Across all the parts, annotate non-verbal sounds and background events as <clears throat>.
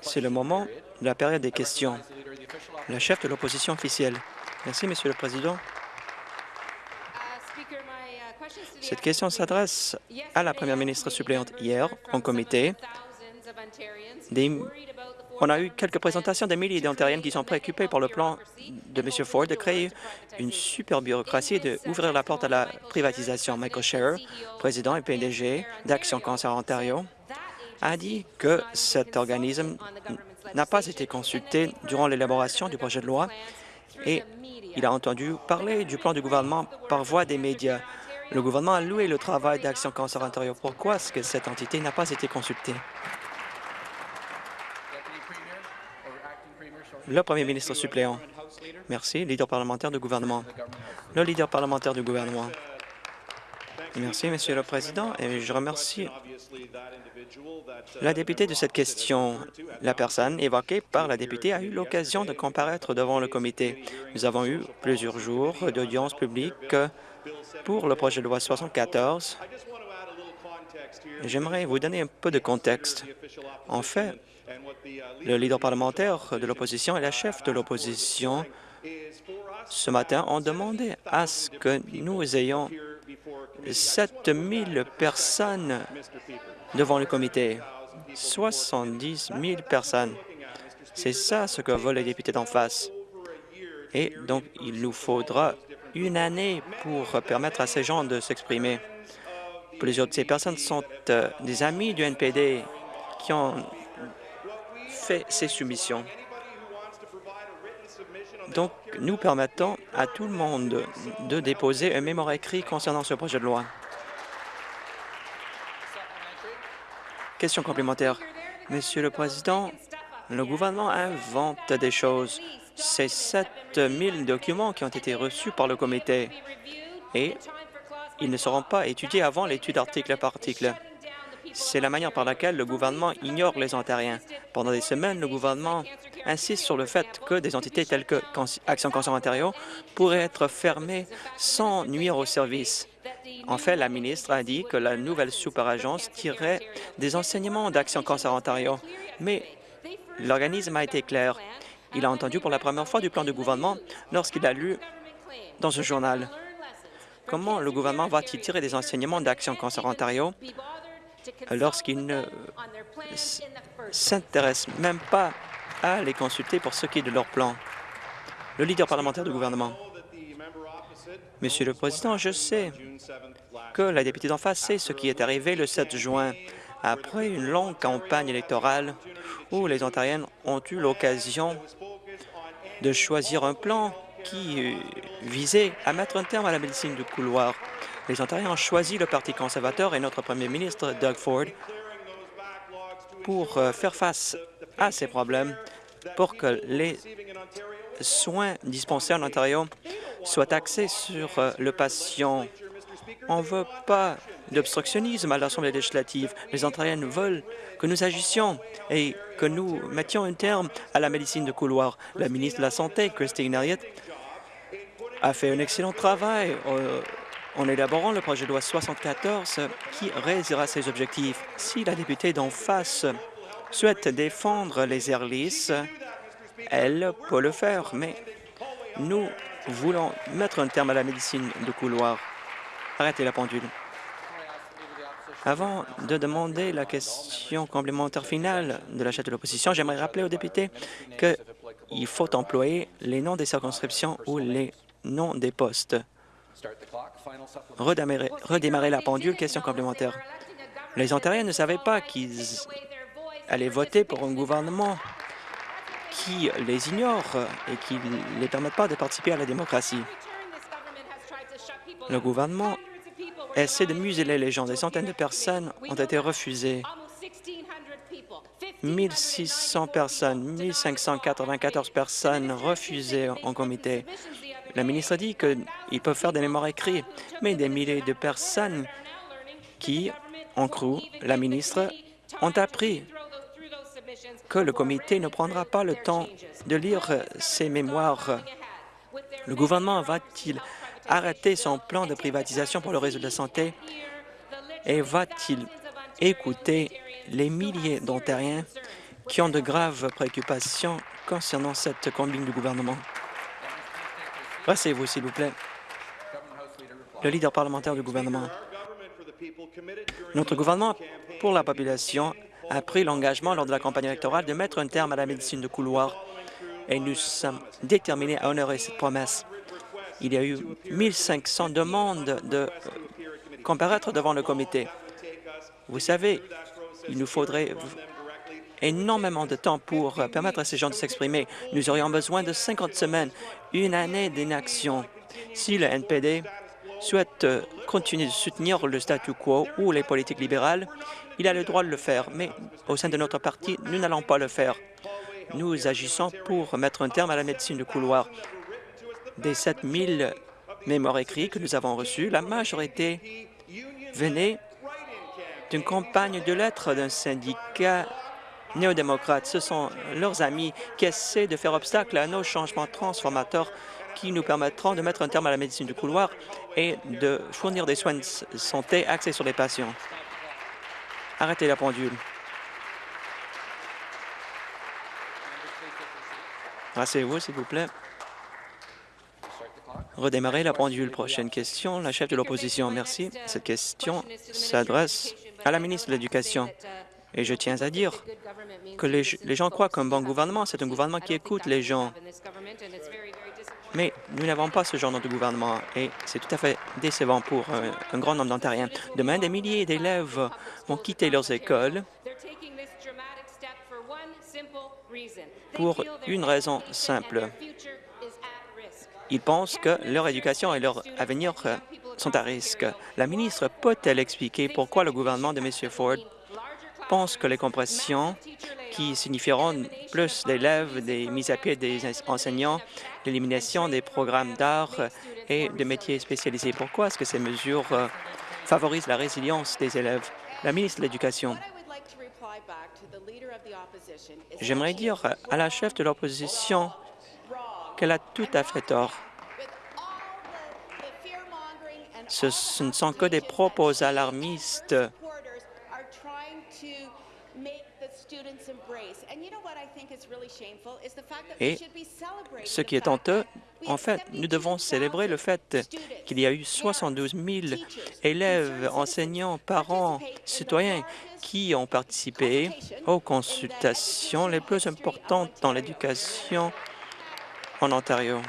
C'est le moment de la période des questions. La chef de l'opposition officielle. Merci, Monsieur le Président. Cette question s'adresse à la première ministre suppléante. Hier, en comité, on a eu quelques présentations des milliers d'Ontariennes qui sont préoccupées par le plan de M. Ford de créer une super bureaucratie et d'ouvrir la porte à la privatisation. Michael Scherer, président et PDG d'Action Cancer Ontario, a dit que cet organisme n'a pas été consulté durant l'élaboration du projet de loi et il a entendu parler du plan du gouvernement par voie des médias. Le gouvernement a loué le travail d'Action Cancer Ontario. Pourquoi est-ce que cette entité n'a pas été consultée? Le premier ministre suppléant. Merci. Leader parlementaire du gouvernement. Le leader parlementaire du gouvernement. Merci, Monsieur le Président, et je remercie la députée de cette question. La personne évoquée par la députée a eu l'occasion de comparaître devant le comité. Nous avons eu plusieurs jours d'audience publique pour le projet de loi 74. J'aimerais vous donner un peu de contexte. En fait, le leader parlementaire de l'opposition et la chef de l'opposition ce matin ont demandé à ce que nous ayons 7 000 personnes devant le comité. 70 000 personnes. C'est ça ce que veulent les députés d'en face. Et donc, il nous faudra une année pour permettre à ces gens de s'exprimer. Plusieurs de ces personnes sont euh, des amis du NPD qui ont fait ces soumissions. Donc, nous permettons à tout le monde de déposer un mémoire écrit concernant ce projet de loi. Question complémentaire. Monsieur le Président, le gouvernement invente des choses. C'est 7 000 documents qui ont été reçus par le comité et ils ne seront pas étudiés avant l'étude article par article. C'est la manière par laquelle le gouvernement ignore les Ontariens. Pendant des semaines, le gouvernement insiste sur le fait que des entités telles que Action Cancer Ontario pourraient être fermées sans nuire au service. En fait, la ministre a dit que la nouvelle super-agence tirerait des enseignements d'Action Cancer Ontario, mais l'organisme a été clair. Il a entendu pour la première fois du plan du gouvernement lorsqu'il a lu dans un journal. Comment le gouvernement va-t-il tirer des enseignements d'Action Cancer Ontario? Lorsqu'il ne s'intéresse même pas à les consulter pour ce qui est de leur plan. Le leader parlementaire du gouvernement. Monsieur le Président, je sais que la députée d'en face sait ce qui est arrivé le 7 juin, après une longue campagne électorale où les Ontariennes ont eu l'occasion de choisir un plan qui visait à mettre un terme à la médecine du couloir les Ontariens ont choisi le Parti conservateur et notre premier ministre, Doug Ford, pour euh, faire face à ces problèmes, pour que les soins dispensés en Ontario soient axés sur euh, le patient. On ne veut pas d'obstructionnisme à l'Assemblée législative. Les Ontariens veulent que nous agissions et que nous mettions un terme à la médecine de couloir. La ministre de la Santé, Christine Elliott, a fait un excellent travail euh, en élaborant le projet de loi 74 qui réalisera ces objectifs. Si la députée d'en face souhaite défendre les air elle peut le faire, mais nous voulons mettre un terme à la médecine de couloir. Arrêtez la pendule. Avant de demander la question complémentaire finale de la chef de l'opposition, j'aimerais rappeler aux députés qu'il faut employer les noms des circonscriptions ou les noms des postes. Redémarrer, la pendule, question complémentaire. Les Ontariens ne savaient pas qu'ils allaient voter pour un gouvernement qui les ignore et qui ne les permet pas de participer à la démocratie. Le gouvernement essaie de museler les gens. Des centaines de personnes ont été refusées. 1600 personnes, 1594 personnes refusées en comité. La ministre a dit qu'ils peuvent faire des mémoires écrits, mais des milliers de personnes qui ont cru la ministre ont appris que le comité ne prendra pas le temps de lire ces mémoires. Le gouvernement va-t-il arrêter son plan de privatisation pour le réseau de la santé et va-t-il écouter les milliers d'Ontariens qui ont de graves préoccupations concernant cette combine du gouvernement? Rassez-vous, s'il vous plaît. Le leader parlementaire du gouvernement. Notre gouvernement pour la population a pris l'engagement lors de la campagne électorale de mettre un terme à la médecine de couloir et nous sommes déterminés à honorer cette promesse. Il y a eu 1500 demandes de comparaître devant le comité. Vous savez, il nous faudrait énormément de temps pour euh, permettre à ces gens de s'exprimer. Nous aurions besoin de 50 semaines, une année d'inaction. Si le NPD souhaite euh, continuer de soutenir le statu quo ou les politiques libérales, il a le droit de le faire, mais au sein de notre parti, nous n'allons pas le faire. Nous agissons pour mettre un terme à la médecine de couloir. Des 7 000 mémoires écrits que nous avons reçus, la majorité venait d'une campagne de lettres d'un syndicat néo-démocrate. Ce sont leurs amis qui essaient de faire obstacle à nos changements transformateurs qui nous permettront de mettre un terme à la médecine du couloir et de fournir des soins de santé axés sur les patients. Arrêtez la pendule. Rassez-vous, s'il vous plaît. Redémarrer la pendule. Prochaine question, la chef de l'opposition. Merci. Cette question s'adresse à la ministre de l'Éducation. Et je tiens à dire que les, gens croient qu'un bon gouvernement, c'est un gouvernement qui écoute les gens. Mais nous n'avons pas ce genre de gouvernement et c'est tout à fait décevant pour un, un grand nombre d'Ontariens. Demain, des milliers d'élèves vont quitter leurs écoles pour une raison simple. Ils pensent que leur éducation et leur avenir sont à risque. La ministre peut-elle expliquer pourquoi le gouvernement de M. Ford pense que les compressions qui signifieront plus d'élèves, des mises à pied des enseignants, l'élimination des programmes d'art et de métiers spécialisés. Pourquoi est-ce que ces mesures euh, favorisent la résilience des élèves? La ministre de l'Éducation. J'aimerais dire à la chef de l'opposition qu'elle a tout à fait tort. Ce, ne sont que des propos alarmistes et ce qui est honteux, en fait, nous devons célébrer le fait qu'il y a eu 72 000 élèves, enseignants, parents, citoyens qui ont participé aux consultations les plus importantes dans l'éducation en Ontario.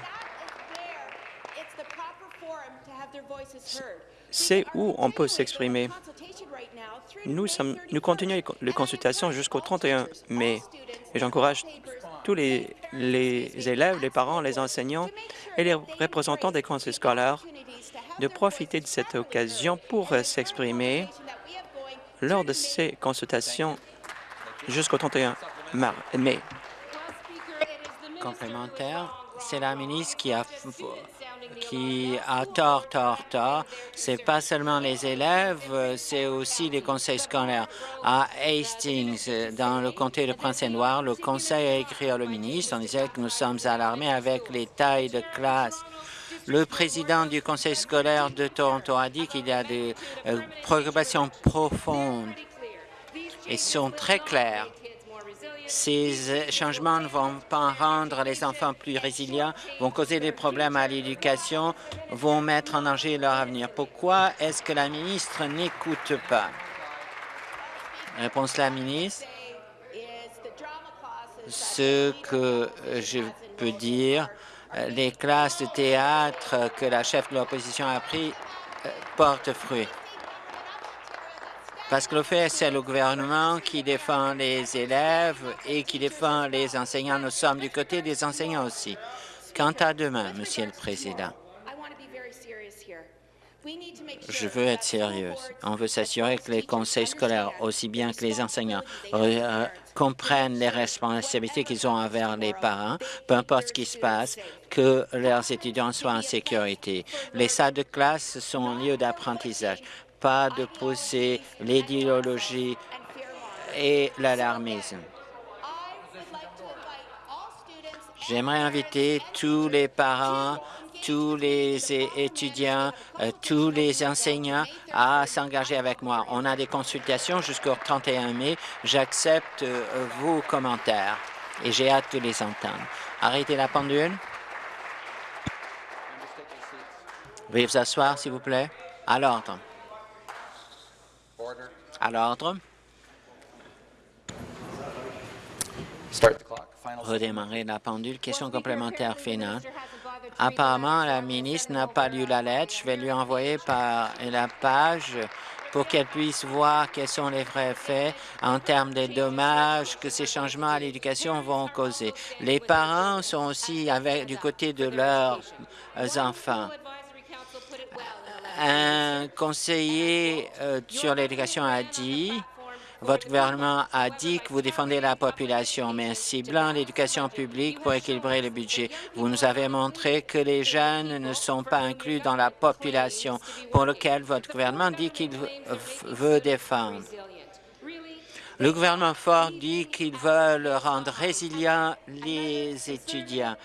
C'est où on peut s'exprimer. Nous, continuons les consultations jusqu'au 31 mai et j'encourage tous les, les, élèves, les parents, les enseignants et les représentants des conseils scolaires de profiter de cette occasion pour s'exprimer lors de ces consultations jusqu'au 31 mai. Complémentaire, c'est la ministre qui a qui tort, tort, tort. C'est pas seulement les élèves, c'est aussi les conseils scolaires. À Hastings, dans le comté de Prince-et-Noir, le conseil a écrit au ministre en disant que nous sommes alarmés avec les tailles de classe. Le président du conseil scolaire de Toronto a dit qu'il y a des euh, préoccupations profondes et sont très claires. Ces changements ne vont pas rendre les enfants plus résilients, vont causer des problèmes à l'éducation, vont mettre en danger leur avenir. Pourquoi est-ce que la ministre n'écoute pas? Réponse la ministre. Ce que je peux dire, les classes de théâtre que la chef de l'opposition a pris euh, portent fruit. Parce que le fait, c'est le gouvernement qui défend les élèves et qui défend les enseignants. Nous sommes du côté des enseignants aussi. Quant à demain, Monsieur le Président, je veux être sérieuse. On veut s'assurer que les conseils scolaires, aussi bien que les enseignants, euh, comprennent les responsabilités qu'ils ont envers les parents, peu importe ce qui se passe, que leurs étudiants soient en sécurité. Les salles de classe sont un lieu d'apprentissage pas de pousser l'idéologie et l'alarmisme. J'aimerais inviter tous les parents tous les étudiants, euh, tous les enseignants à s'engager avec moi. On a des consultations jusqu'au 31 mai. J'accepte euh, vos commentaires et j'ai hâte de les entendre. Arrêtez la pendule. Veuillez vous asseoir, s'il vous plaît. À l'ordre. À l'ordre. Redémarrer la pendule. Question complémentaire finale. Apparemment, la ministre n'a pas lu la lettre. Je vais lui envoyer par la page pour qu'elle puisse voir quels sont les vrais faits en termes des dommages que ces changements à l'éducation vont causer. Les parents sont aussi avec, du côté de leurs enfants. Un conseiller euh, sur l'éducation a dit votre gouvernement a dit que vous défendez la population, mais ciblant l'éducation publique pour équilibrer le budget, vous nous avez montré que les jeunes ne sont pas inclus dans la population pour laquelle votre gouvernement dit qu'il veut défendre. Le gouvernement Ford dit qu'il veut rendre résilients les étudiants,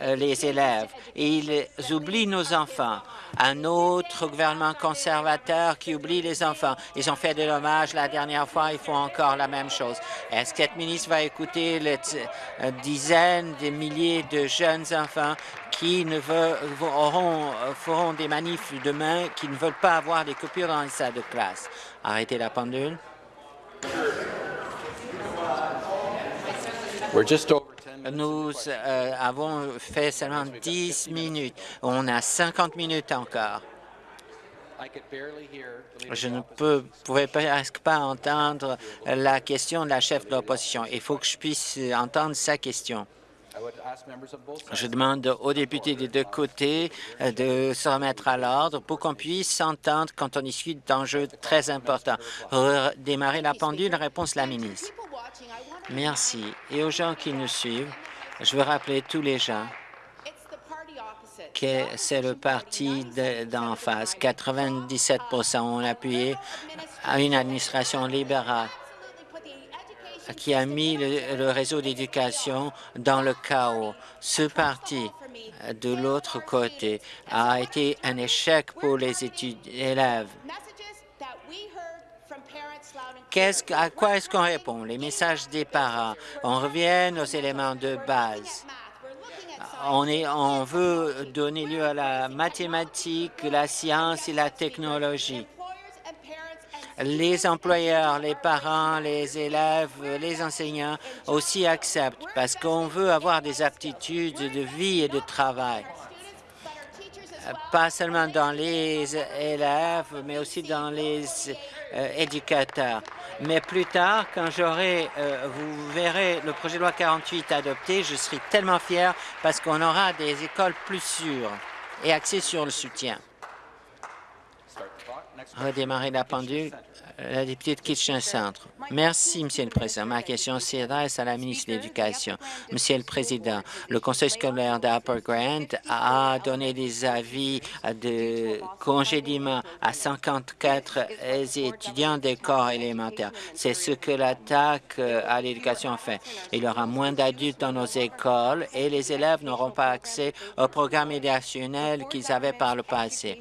euh, les élèves, et ils oublient nos enfants un autre gouvernement conservateur qui oublie les enfants. Ils ont fait des dommages la dernière fois, ils font encore la même chose. Est-ce que cette ministre va écouter les euh, dizaines de milliers de jeunes enfants qui ne veulent, auront, feront des manifs demain, qui ne veulent pas avoir des coupures dans les salles de classe? Arrêtez la pendule. Nous euh, avons fait seulement 10 minutes. On a 50 minutes encore. Je ne peux, pouvais presque pas entendre la question de la chef de l'opposition. Il faut que je puisse entendre sa question. Je demande aux députés des deux côtés euh, de se remettre à l'ordre pour qu'on puisse s'entendre quand on discute d'enjeux très importants. Démarrer la pendule, réponse la ministre. Merci. Et aux gens qui nous suivent, je veux rappeler tous les gens que c'est le parti d'en face. 97% ont appuyé à une administration libérale qui a mis le, réseau d'éducation dans le chaos. Ce parti, de l'autre côté, a été un échec pour les élèves à quoi est-ce qu'on répond? Les messages des parents. On revient aux éléments de base. On, on veut donner lieu à la mathématique, la science et la technologie. Les employeurs, les parents, les élèves, les enseignants aussi acceptent parce qu'on veut avoir des aptitudes de vie et de travail pas seulement dans les élèves, mais aussi dans les euh, éducateurs. Mais plus tard, quand j'aurai, euh, vous verrez le projet de loi 48 adopté, je serai tellement fier parce qu'on aura des écoles plus sûres et axées sur le soutien. Redémarrer la pendule. La députée de Kitchen Centre. Merci, Monsieur le Président. Ma question s'adresse à la ministre de l'Éducation. Monsieur le Président, le Conseil scolaire d'Upper Grant a donné des avis de congédiement à 54 étudiants des corps élémentaires. C'est ce que l'attaque à l'éducation fait. Il y aura moins d'adultes dans nos écoles et les élèves n'auront pas accès au programme éducationnel qu'ils avaient par le passé.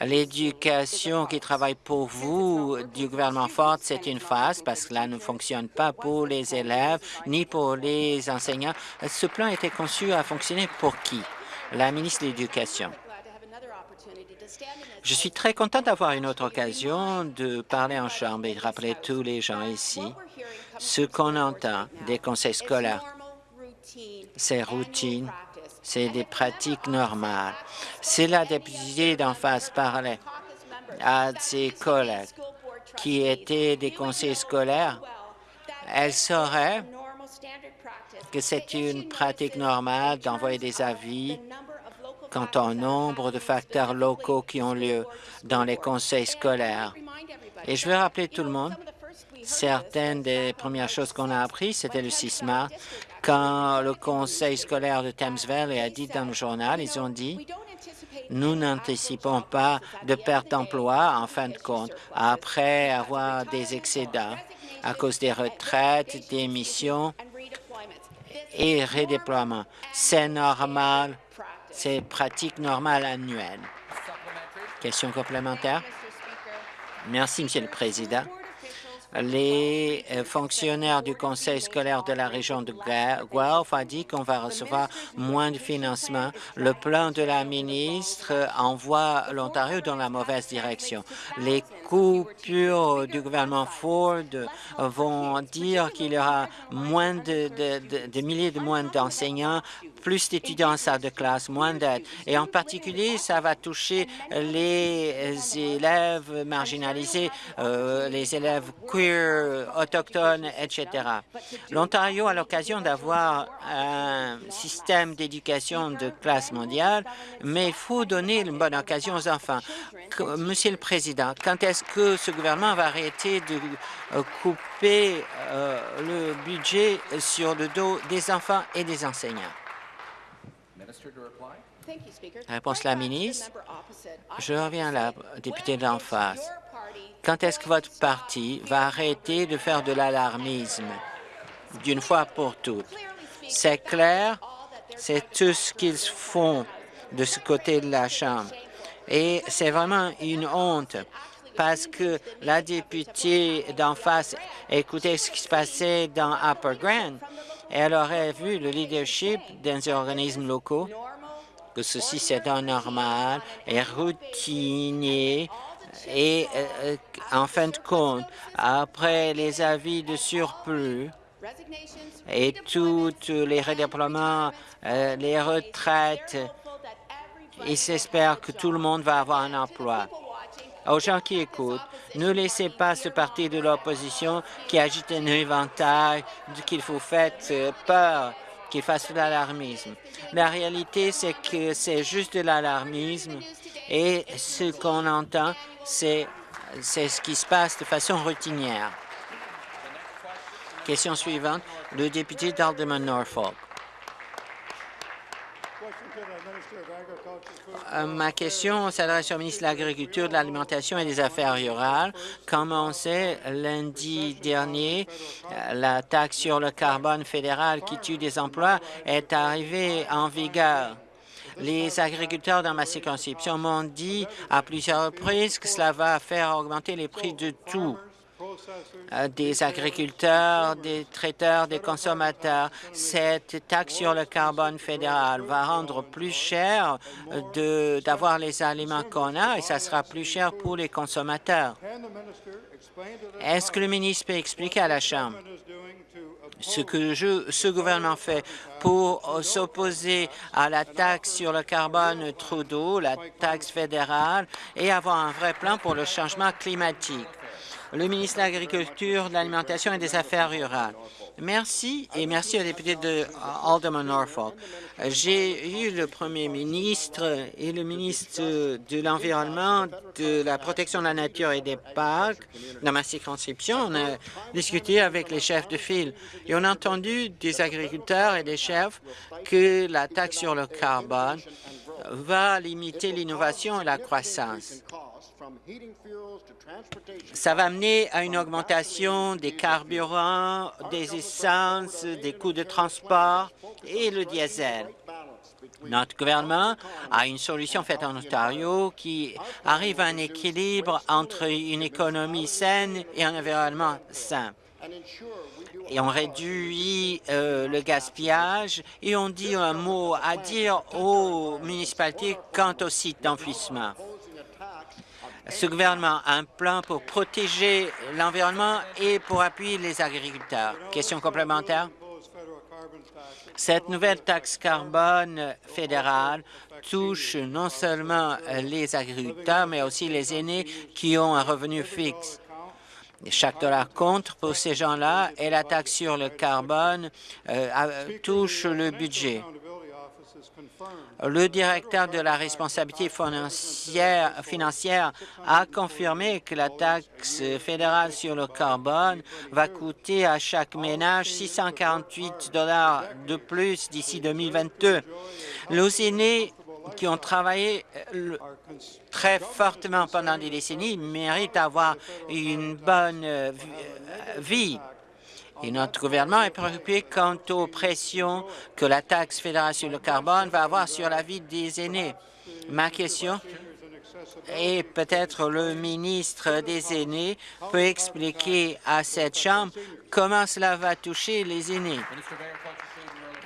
L'éducation qui travaille pour vous du gouvernement Ford, c'est une phase parce que cela ne fonctionne pas pour les élèves ni pour les enseignants. Ce plan a été conçu à fonctionner pour qui? La ministre de l'Éducation. Je suis très content d'avoir une autre occasion de parler en Chambre et de rappeler tous les gens ici ce qu'on entend des conseils scolaires. C'est routine, c'est des pratiques normales. Si la députée d'en face parlait à ses collègues qui étaient des conseils scolaires, elle saurait que c'est une pratique normale d'envoyer des avis quant au nombre de facteurs locaux qui ont lieu dans les conseils scolaires. Et je veux rappeler tout le monde, certaines des premières choses qu'on a apprises, c'était le 6 mars, quand le conseil scolaire de Thames Valley a dit dans le journal, ils ont dit nous n'anticipons pas de perte d'emploi en fin de compte après avoir des excédents à cause des retraites, des missions et redéploiements. C'est normal C'est pratique normale annuelle. Question complémentaire? Merci, Monsieur le Président les euh, fonctionnaires du conseil scolaire de la région de Guelph ont dit qu'on va recevoir moins de financement. Le plan de la ministre envoie l'Ontario dans la mauvaise direction. Les coupures du gouvernement Ford vont dire qu'il y aura moins de milliers de moins d'enseignants, plus d'étudiants en salle de classe, moins d'aide. Et en particulier, ça va toucher les élèves marginalisés, euh, les élèves queer, autochtones, etc. L'Ontario a l'occasion d'avoir un système d'éducation de classe mondiale, mais il faut donner une bonne occasion aux enfants. Monsieur le Président, quand est-ce que ce gouvernement va arrêter de euh, couper euh, le budget sur le dos des enfants et des enseignants? Réponse de la ministre. Je reviens à la députée d'en face. Quand est-ce que votre parti va arrêter de faire de l'alarmisme? D'une fois pour toutes? C'est clair, c'est tout ce qu'ils font de ce côté de la Chambre. Et c'est vraiment une honte parce que la députée d'en face écoutait ce qui se passait dans Upper Grand et elle aurait vu le leadership des organismes locaux, que ceci c'est normal et routinier et euh, euh, en fin de compte, après les avis de surplus et tous les redéploiements, euh, les retraites, il s'espère que tout le monde va avoir un emploi aux gens qui écoutent, ne laissez pas ce parti de l'opposition qui agite un éventail qu'il faire euh, peur, qu'il fasse de l'alarmisme. La réalité, c'est que c'est juste de l'alarmisme et ce qu'on entend, c'est ce qui se passe de façon routinière. Question suivante, le député d'Alderman Norfolk. Euh, ma question s'adresse au ministre de l'Agriculture, de l'Alimentation et des Affaires rurales. Comme on sait, lundi dernier, euh, la taxe sur le carbone fédéral qui tue des emplois est arrivée en vigueur? Les agriculteurs dans ma circonscription m'ont dit à plusieurs reprises que cela va faire augmenter les prix de tout. Euh, des agriculteurs, des traiteurs, des consommateurs. Cette taxe sur le carbone fédéral va rendre plus cher d'avoir les aliments qu'on a et ça sera plus cher pour les consommateurs. Est-ce que le ministre peut expliquer à la Chambre? Ce que ce gouvernement fait pour s'opposer à la taxe sur le carbone Trudeau, la taxe fédérale, et avoir un vrai plan pour le changement climatique le ministre de l'Agriculture, de l'Alimentation et des Affaires rurales. Merci et merci au député de Alderman Norfolk. J'ai eu le premier ministre et le ministre de l'Environnement, de la protection de la nature et des parcs dans ma circonscription. On a discuté avec les chefs de file et on a entendu des agriculteurs et des chefs que la taxe sur le carbone va limiter l'innovation et la croissance. Ça va amener à une augmentation des carburants, des essences, des coûts de transport et le diesel. Notre gouvernement a une solution faite en Ontario qui arrive à un équilibre entre une économie saine et un environnement sain. Et on réduit euh, le gaspillage et on dit un mot à dire aux municipalités quant au site d'enfouissement. Ce gouvernement a un plan pour protéger l'environnement et pour appuyer les agriculteurs. Question complémentaire? Cette nouvelle taxe carbone fédérale touche non seulement les agriculteurs, mais aussi les aînés qui ont un revenu fixe. Chaque dollar compte pour ces gens-là et la taxe sur le carbone euh, touche le budget. Le directeur de la responsabilité financière, a confirmé que la taxe fédérale sur le carbone va coûter à chaque ménage 648 dollars de plus d'ici 2022. Les aînés qui ont travaillé euh, très fortement pendant des décennies méritent d'avoir une bonne euh, vie Et notre gouvernement est préoccupé quant aux pressions que la taxe fédérale sur le carbone va avoir sur la vie des aînés. Ma question est peut-être le ministre des aînés peut expliquer à cette Chambre comment cela va toucher les aînés.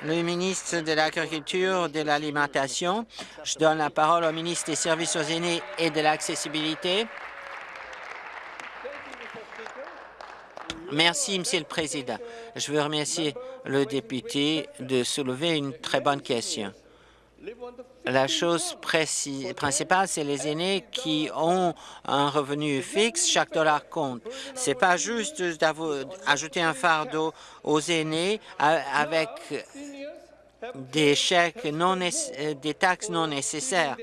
Le ministre de l'Agriculture, de l'Alimentation. Je donne la parole au ministre des Services aux aînés et de l'accessibilité. Merci, Monsieur le Président. Je veux remercier le député de soulever une très bonne question. La chose principale, c'est les aînés qui ont un revenu fixe, chaque dollar compte. Ce n'est pas juste d'ajouter un fardeau aux aînés avec des chèques non des taxes non nécessaires.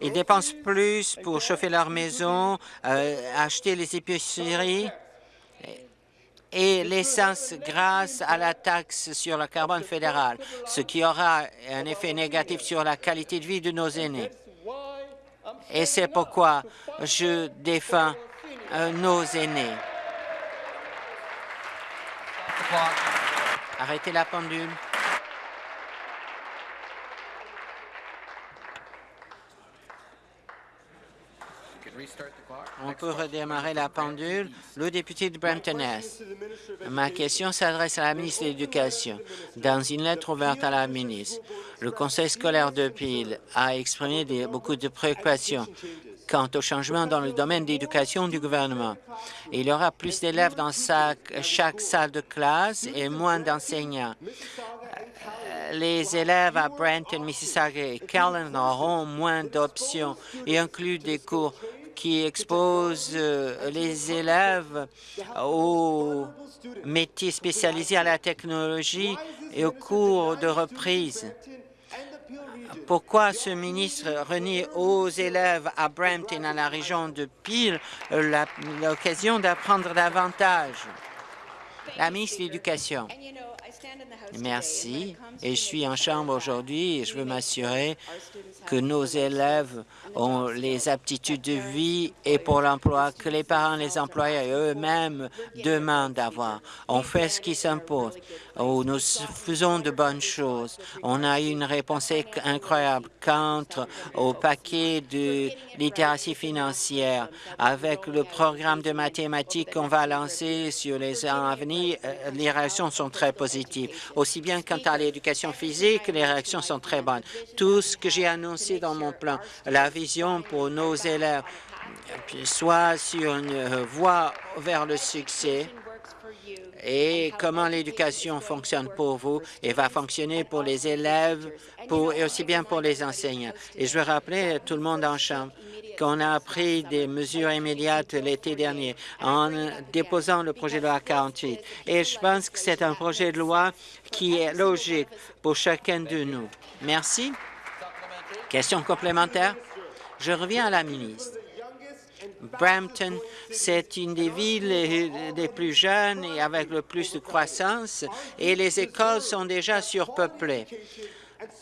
Ils dépensent plus pour chauffer leur maison, euh, acheter les épiceries et l'essence grâce à la taxe sur le carbone fédéral, ce qui aura un effet négatif sur la qualité de vie de nos aînés. Et c'est pourquoi je défends euh, nos aînés. Arrêtez la pendule. On peut redémarrer la pendule. Le député de Brampton-Est. Ma question s'adresse à la ministre de l'Éducation. Dans une lettre ouverte à la ministre, le conseil scolaire de Peel a exprimé beaucoup de préoccupations quant au changement dans le domaine d'éducation du gouvernement. Il y aura plus d'élèves dans chaque salle de classe et moins d'enseignants les élèves à Brenton, Mississauga et Callan auront moins d'options et incluent des cours qui expose euh, les élèves aux métiers spécialisés à la technologie et aux cours de reprise. Pourquoi ce ministre renie aux élèves à Brampton, à la région de Peel, l'occasion d'apprendre davantage? La ministre de l'Éducation. Merci. Et je suis en chambre aujourd'hui et je veux m'assurer que nos élèves ont les aptitudes de vie et pour l'emploi que les parents, les employeurs eux-mêmes demandent d'avoir. On fait ce qui s'impose. Oh, nous faisons de bonnes choses. On a eu une réponse incroyable quant au paquet de littératie financière. Avec le programme de mathématiques qu'on va lancer sur les ans à venir, euh, les réactions sont très positives. Aussi bien quant à l'éducation physique, les réactions sont très bonnes. Tout ce que j'ai annoncé dans mon plan, la vision pour nos élèves, soit sur une voie vers le succès, et comment l'éducation fonctionne pour vous et va fonctionner pour les élèves et aussi bien pour les enseignants. Et je veux rappeler à tout le monde en chambre qu'on a pris des mesures immédiates l'été dernier en déposant le projet de loi 48. Et je pense que c'est un projet de loi qui est logique pour chacun de nous. Merci. Question complémentaire? Je reviens à la ministre. Brampton, c'est une des villes les plus jeunes et avec le plus de croissance, et les écoles sont déjà surpeuplées.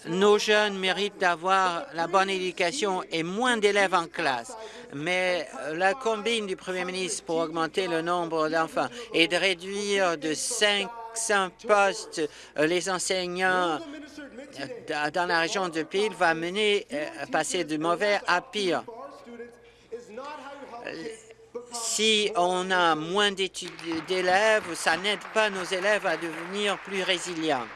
Nos jeunes méritent d'avoir la bonne éducation et moins d'élèves en classe. Mais la combine du premier ministre pour augmenter le nombre d'enfants et de réduire de 500 postes les enseignants dans la région de Peel va mener à euh, passer de mauvais à pire si on a moins d'élèves, ça n'aide pas nos élèves à devenir plus résilients.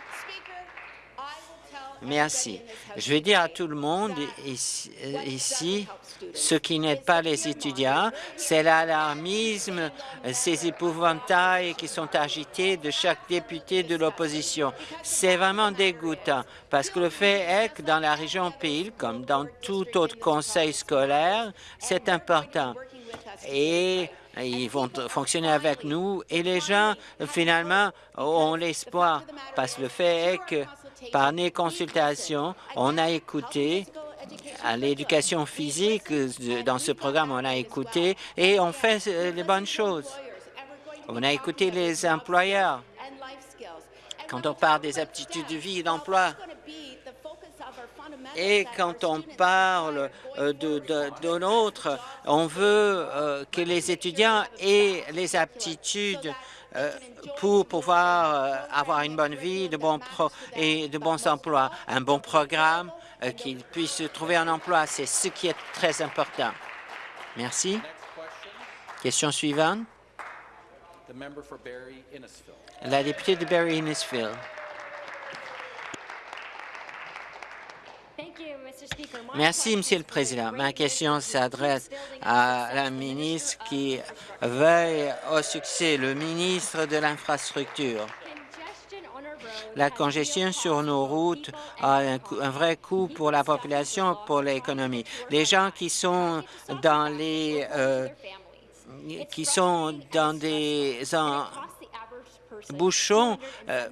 Merci. Je vais dire à tout le monde ici, ce qui n'aide pas les étudiants, c'est l'alarmisme, ces épouvantails qui sont agités de chaque député de l'opposition. C'est vraiment dégoûtant, parce que le fait est que dans la région Peel, comme dans tout autre conseil scolaire, c'est important et ils vont fonctionner avec nous et les gens, finalement, ont l'espoir parce que le fait est que par les consultations, on a écouté à l'éducation physique, dans ce programme, on a écouté et on fait les bonnes choses. On a écouté les employeurs quand on parle des aptitudes de vie et d'emploi. Et quand on parle euh, de, de, l'autre, on veut euh, que les étudiants aient les aptitudes euh, pour pouvoir avoir une bonne vie de bons et de bons emplois, un bon programme, qu'ils puissent trouver un emploi. C'est ce qui est très important. Merci. Question suivante. La députée de Barry-Innisfil. Merci, Monsieur le Président. Ma question s'adresse à la ministre qui veille au succès, le ministre de l'Infrastructure. La congestion sur nos routes a un, vrai coût pour la population, pour l'économie. Les gens qui sont dans les euh, qui sont dans des bouchons euh,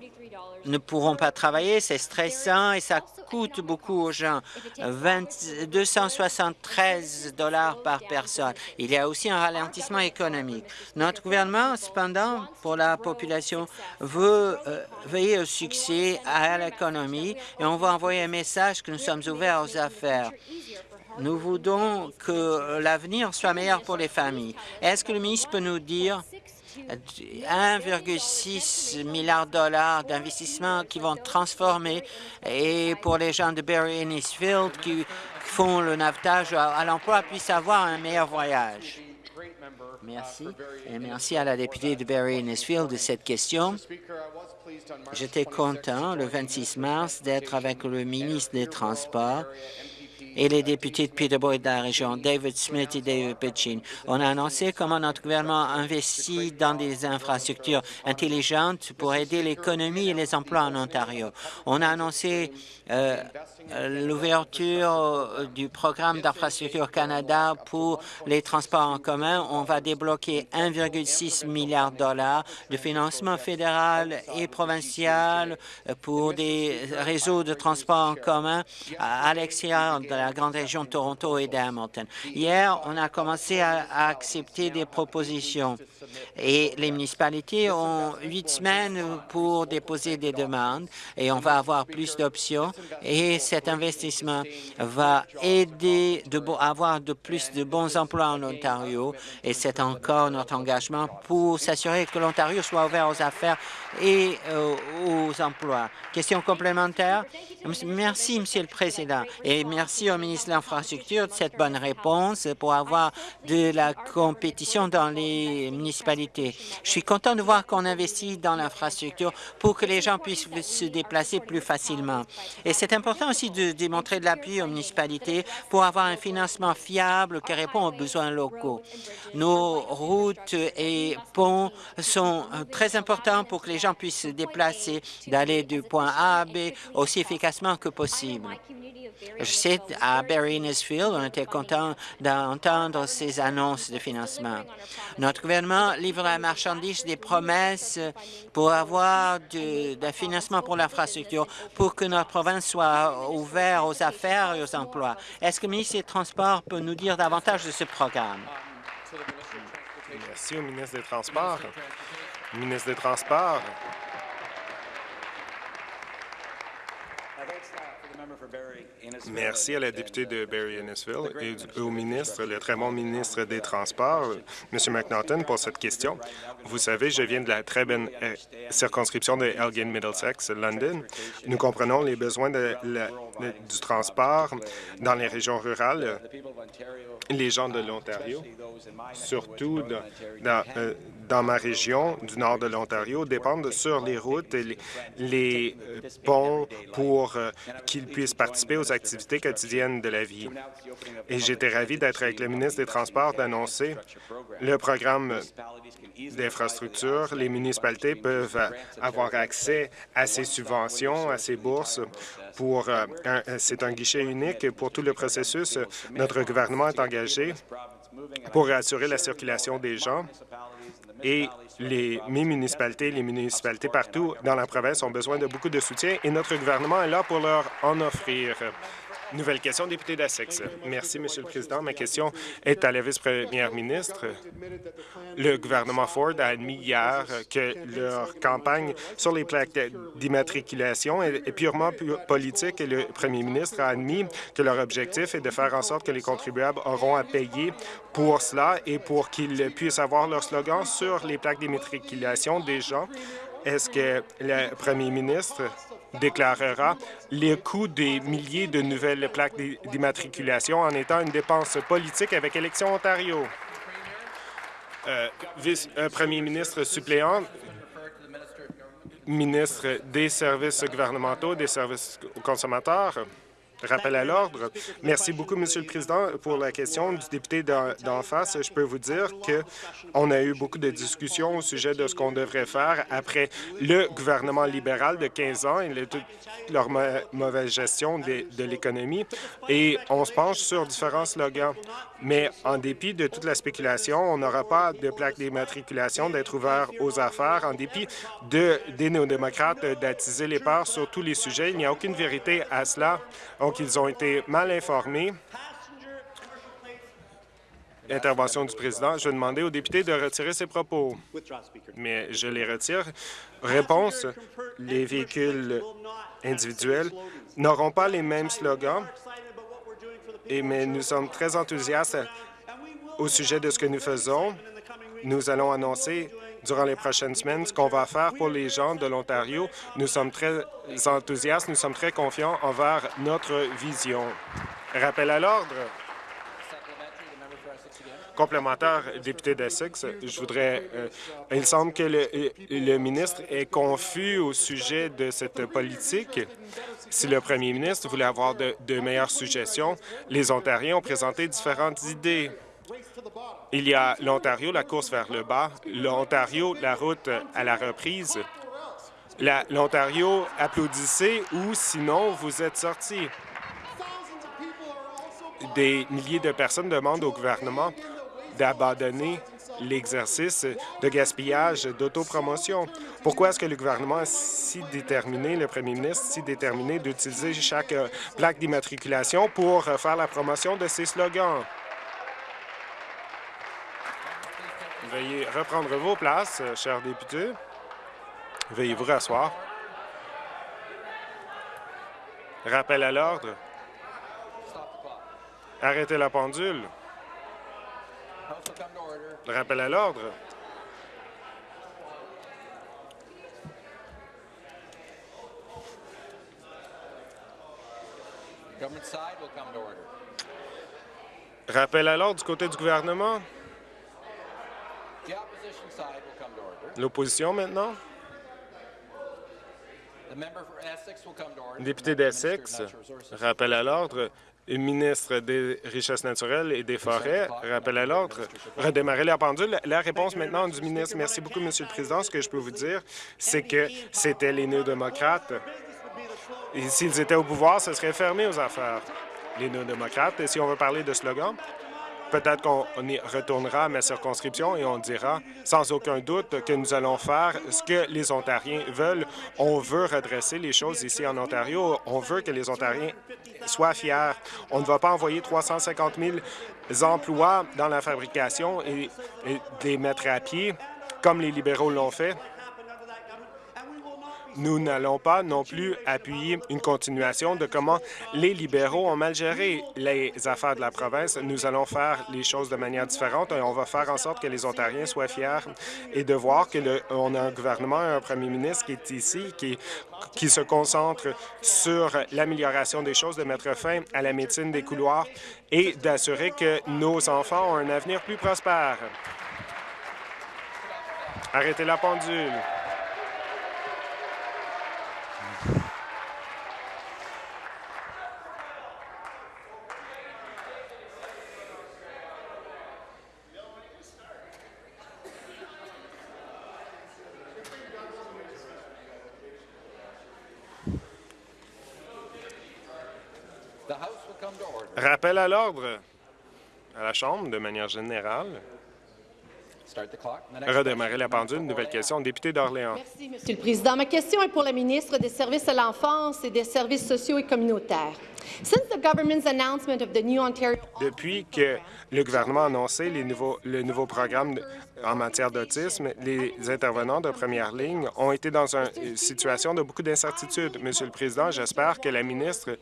ne pourront pas travailler, c'est stressant et ça coûte beaucoup aux gens, 273 dollars par personne. Il y a aussi un ralentissement économique. Notre gouvernement, cependant, pour la population, veut euh, veiller au succès à l'économie et on va envoyer un message que nous sommes ouverts aux affaires. Nous voulons que l'avenir soit meilleur pour les familles. Est-ce que le ministre peut nous dire 1,6 milliard de dollars d'investissements qui vont transformer et pour les gens de Barry Innisfield qui font le navetage à, l'emploi puissent avoir un meilleur voyage. Merci. Et merci à la députée de Barry Innisfield de cette question. J'étais content le 26 mars d'être avec le ministre des Transports et les députés de Peterborough et de la région, David Smith et David Pitchin. On a annoncé comment notre gouvernement investit dans des infrastructures intelligentes pour aider l'économie et les emplois en Ontario. On a annoncé euh, l'ouverture du programme d'infrastructure Canada pour les transports en commun. On va débloquer 1,6 milliard de dollars de financement fédéral et provincial pour des réseaux de transports en commun à l'extérieur de la la grande région de Toronto et d'Hamilton. Hier, on a commencé à, accepter des propositions et les municipalités ont huit semaines pour déposer des demandes et on va avoir plus d'options et cet investissement va aider de avoir de plus de bons emplois en Ontario et c'est encore notre engagement pour s'assurer que l'Ontario soit ouvert aux affaires et euh, aux emplois. Question complémentaire? Merci, Monsieur le Président, et merci au ministre de l'Infrastructure de cette bonne réponse pour avoir de la compétition dans les municipalités. Je suis content de voir qu'on investit dans l'infrastructure pour que les gens puissent se déplacer plus facilement. Et c'est important aussi de démontrer de l'appui aux municipalités pour avoir un financement fiable qui répond aux besoins locaux. Nos routes et ponts sont très importants pour que les gens puissent se déplacer, d'aller du point A à B aussi efficacement que possible. Je sais, à Barry Innisfield, on était content d'entendre ces annonces de financement. Notre gouvernement livre la marchandise des promesses pour avoir du, financement pour l'infrastructure, pour que notre province soit ouverte aux affaires et aux emplois. Est-ce que le ministre des Transports peut nous dire davantage de ce programme? Merci au ministre des Transports. ministre des Transports, Merci à la députée de Barry-Innisville et au ministre, le très bon ministre des Transports, M. McNaughton, pour cette question. Vous savez, je viens de la très bonne euh, circonscription de Elgin Middlesex, London. Nous comprenons les besoins du transport dans les régions rurales. Les gens de l'Ontario, surtout dans, euh, dans ma région du nord de l'Ontario dépendent sur les routes et les, euh, ponts pour qu'ils puissent participer aux activités quotidiennes de la vie. Et j'étais ravi d'être avec le ministre des Transports d'annoncer le programme d'infrastructure. Les municipalités peuvent avoir accès à ces subventions, à ces bourses. Pour euh, C'est un guichet unique pour tout le processus. Notre gouvernement est engagé pour assurer la circulation des gens et les, mes municipalités, les municipalités partout dans la province ont besoin de beaucoup de soutien et notre gouvernement est là pour leur en offrir. Nouvelle question, député d'Essex. Merci, Monsieur le Président. Ma question est à la vice-première ministre. Le gouvernement Ford a admis hier que leur campagne sur les plaques d'immatriculation est purement politique et le premier ministre a admis que leur objectif est de faire en sorte que les contribuables auront à payer pour cela et pour qu'ils puissent avoir leur slogan sur les plaques d'immatriculation des gens. Est-ce que le premier ministre déclarera les coûts des milliers de nouvelles plaques d'immatriculation en étant une dépense politique avec Élection Ontario? Euh, vice, euh, premier ministre suppléant, ministre des services gouvernementaux, des services aux consommateurs. Rappel à l'ordre. Merci beaucoup, Monsieur le Président, pour la question du député d'en face. Je peux vous dire qu'on a eu beaucoup de discussions au sujet de ce qu'on devrait faire après le gouvernement libéral de 15 ans et toute leur mauvaise gestion de, l'économie. Et on se penche sur différents slogans. Mais en dépit de toute la spéculation, on n'aura pas de plaque d'immatriculation d'être ouvert aux affaires. En dépit de, des néo-démocrates d'attiser les parts sur tous les sujets, il n'y a aucune vérité à cela. Donc, ils ont été mal informés. Intervention du président. Je vais demander aux députés de retirer ses propos. Mais je les retire. Réponse, les véhicules individuels n'auront pas les mêmes slogans, et, mais nous sommes très enthousiastes au sujet de ce que nous faisons. Nous allons annoncer durant les prochaines semaines ce qu'on va faire pour les gens de l'Ontario. Nous sommes très enthousiastes, nous sommes très confiants envers notre vision. Rappel à l'ordre. Complémentaire, député d'Essex, je voudrais... Euh, il semble que le, ministre est confus au sujet de cette politique. Si le premier ministre voulait avoir de meilleures suggestions, les Ontariens ont présenté différentes idées. Il y a l'Ontario, la course vers le bas, l'Ontario, la route à la reprise. L'Ontario, applaudissez ou sinon vous êtes sortis. Des milliers de personnes demandent au gouvernement d'abandonner l'exercice de gaspillage d'autopromotion. Pourquoi est-ce que le gouvernement est si déterminé, le premier ministre, si déterminé d'utiliser chaque plaque d'immatriculation pour faire la promotion de ses slogans? Veuillez reprendre vos places, euh, chers députés. Veuillez vous rasseoir. Rappel à l'ordre. Arrêtez la pendule. Rappel à l'ordre. Rappel à l'ordre du côté du gouvernement. L'opposition maintenant? Député d'Essex, rappel à l'ordre. Ministre des Richesses naturelles et des Forêts, rappel à l'ordre. Redémarrer la pendule. La réponse maintenant du ministre. Merci beaucoup, Monsieur le Président. Ce que je peux vous dire, c'est que c'était les néo-démocrates. S'ils étaient au pouvoir, ce serait fermé aux affaires. Les néo-démocrates, si on veut parler de slogan, Peut-être qu'on y retournera à ma circonscription et on dira sans aucun doute que nous allons faire ce que les Ontariens veulent. On veut redresser les choses ici en Ontario. On veut que les Ontariens soient fiers. On ne va pas envoyer 350 000 emplois dans la fabrication et, et les mettre à pied comme les libéraux l'ont fait. Nous n'allons pas non plus appuyer une continuation de comment les libéraux ont mal géré les affaires de la province. Nous allons faire les choses de manière différente et on va faire en sorte que les Ontariens soient fiers et de voir qu'on a un gouvernement un premier ministre qui est ici, qui, qui se concentre sur l'amélioration des choses, de mettre fin à la médecine des couloirs et d'assurer que nos enfants ont un avenir plus prospère. Arrêtez la pendule. Rappel à l'ordre à la Chambre de manière générale. Redémarrer la pendule. Nouvelle question. Député d'Orléans. Merci, Monsieur le Président. Ma question est pour la ministre des Services à l'enfance et des Services sociaux et communautaires. Depuis que le gouvernement a annoncé les nouveaux, le nouveau programme en matière d'autisme, les intervenants de première ligne ont été dans une situation de beaucoup d'incertitude. Monsieur le Président, j'espère que la ministre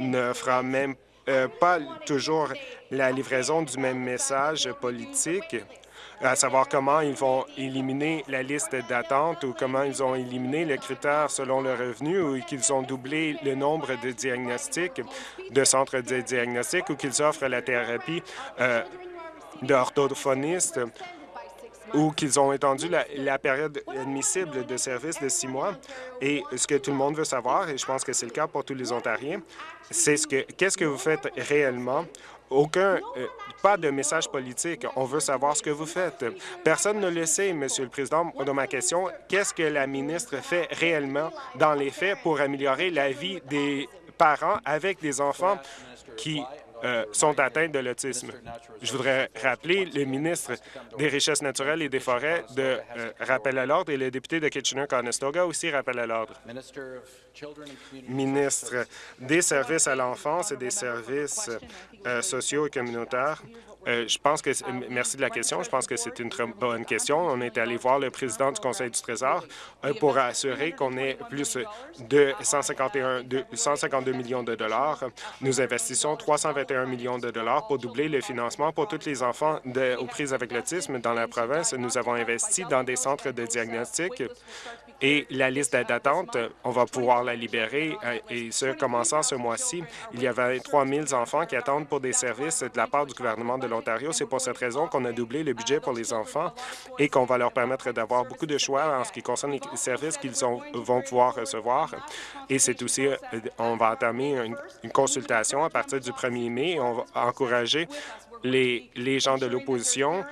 ne fera même euh, pas toujours la livraison du même message politique à savoir comment ils vont éliminer la liste d'attente ou comment ils ont éliminé le critère selon le revenu ou qu'ils ont doublé le nombre de diagnostics, de centres de diagnostic ou qu'ils offrent la thérapie euh, d'orthophoniste ou qu'ils ont étendu la, période admissible de service de six mois. Et ce que tout le monde veut savoir, et je pense que c'est le cas pour tous les Ontariens, c'est ce que qu'est-ce que vous faites réellement? Aucun, euh, pas de message politique. On veut savoir ce que vous faites. Personne ne le sait, Monsieur le Président. De ma question, qu'est-ce que la ministre fait réellement dans les faits pour améliorer la vie des parents avec des enfants qui euh, sont atteints de l'autisme. Je voudrais rappeler le ministre des Richesses naturelles et des Forêts de euh, rappel à l'ordre et le député de Kitchener-Conestoga aussi rappel à l'ordre. Ministre des services à l'enfance et des services euh, sociaux et communautaires, euh, je pense que merci de la question. Je pense que c'est une très bonne question. On est allé voir le président du Conseil du Trésor euh, pour assurer qu'on ait plus de 151, 152 millions de dollars. Nous investissons 321 millions de dollars pour doubler le financement pour tous les enfants aux prises avec l'autisme dans la province. Nous avons investi dans des centres de diagnostic et la liste d'attente, on va pouvoir la libérer, euh, et ce, commençant ce mois-ci. Il y a 23 000 enfants qui attendent pour des services de la part du gouvernement de l'Ontario. C'est pour cette raison qu'on a doublé le budget pour les enfants et qu'on va leur permettre d'avoir beaucoup de choix en ce qui concerne les services qu'ils vont pouvoir recevoir. Et c'est aussi, euh, on va entamer une, consultation à partir du 1er mai. On va encourager les gens de l'opposition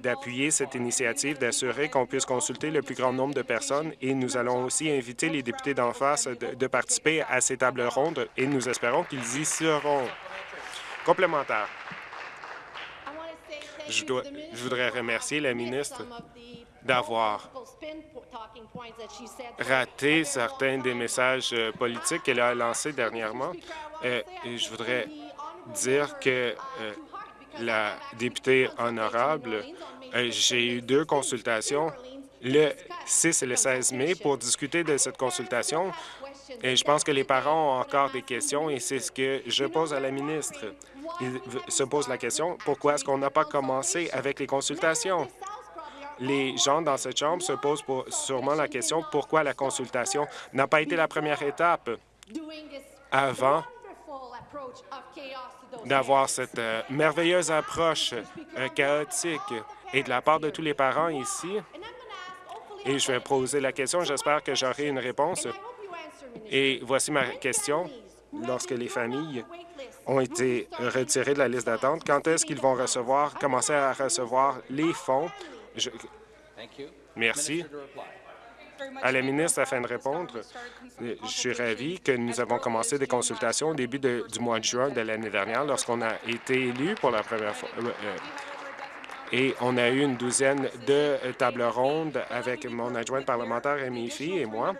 d'appuyer cette initiative, d'assurer qu'on puisse consulter le plus grand nombre de personnes et nous allons aussi inviter les députés d'en face de, participer à ces tables rondes et nous espérons qu'ils y seront. Complémentaire. Je, voudrais remercier la ministre d'avoir raté certains des messages euh, politiques qu'elle a lancés dernièrement. Euh, et je voudrais dire que euh, la députée honorable, euh, j'ai eu deux consultations le 6 et le 16 mai pour discuter de cette consultation. Et je pense que les parents ont encore des questions et c'est ce que je pose à la ministre. Ils se posent la question, pourquoi est-ce qu'on n'a pas commencé avec les consultations? Les gens dans cette Chambre se posent sûrement la question, pourquoi la consultation n'a pas été la première étape? Avant d'avoir cette euh, merveilleuse approche euh, chaotique et de la part de tous les parents ici. Et je vais poser la question. J'espère que j'aurai une réponse. Et voici ma question. Lorsque les familles ont été retirées de la liste d'attente, quand est-ce qu'ils vont recevoir, commencer à recevoir les fonds? Merci à la ministre afin de répondre. Je suis ravi que nous avons commencé des consultations au début du mois de juin de l'année dernière lorsqu'on a été élu pour la première fois. Euh, euh, et on a eu une douzaine de tables rondes avec mon adjointe parlementaire, Amy et moi,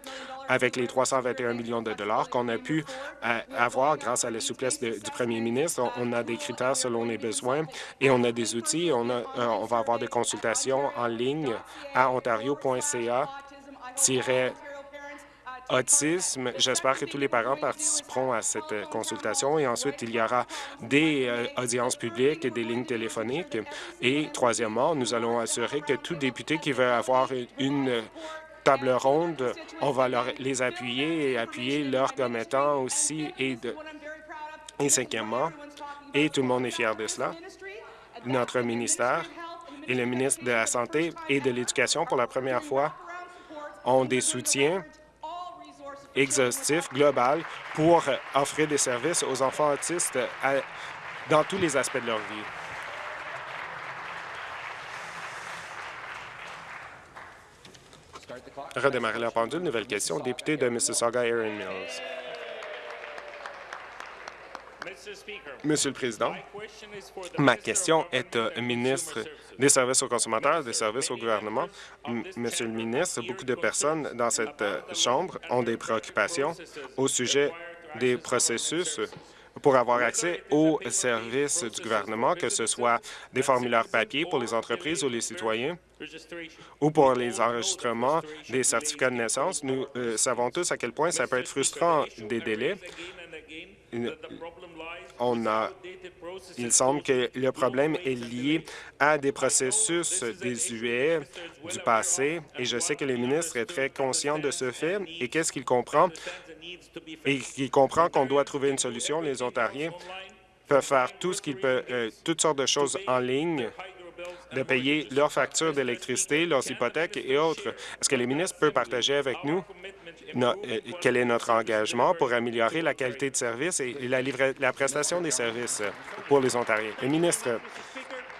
avec les 321 millions de dollars qu'on a pu euh, avoir grâce à la souplesse du premier ministre. On a des critères selon les besoins et on a des outils. On va avoir des consultations en ligne à ontario.ca autisme. J'espère que tous les parents participeront à cette euh, consultation et ensuite, il y aura des euh, audiences publiques et des lignes téléphoniques. Et troisièmement, nous allons assurer que tout député qui veut avoir une table ronde, on va les appuyer et appuyer leurs commettants aussi. Et, cinquièmement, et tout le monde est fier de cela, notre ministère et le ministre de la Santé et de l'Éducation, pour la première fois, ont des soutiens exhaustifs, global, pour offrir des services aux enfants autistes dans tous les aspects de leur vie. Redémarrer la pendule. Nouvelle question. Député de Mississauga, Erin Mills. Monsieur le Président, ma question est au ministre des Services aux consommateurs et des services au gouvernement. Monsieur le ministre, beaucoup de personnes dans cette euh, Chambre ont des préoccupations au sujet des processus pour avoir accès aux services du gouvernement, que ce soit des formulaires papier pour les entreprises ou les citoyens, ou pour les enregistrements des certificats de naissance. Nous euh, savons tous à quel point ça peut être frustrant des délais on a, il semble que le problème est lié à des processus désuets du passé, et je sais que le ministre est très conscient de ce fait. Et qu'est-ce qu'il comprend? Et il comprend qu'on doit trouver une solution. Les Ontariens peuvent faire tout ce qu'ils peuvent, euh, toutes sortes de choses en ligne de payer leurs factures d'électricité, leurs hypothèques et autres. Est-ce que les ministres peuvent partager avec nous? Euh, quel est notre engagement pour améliorer la qualité de service et la, la prestation des services pour les Ontariens? Le ministre,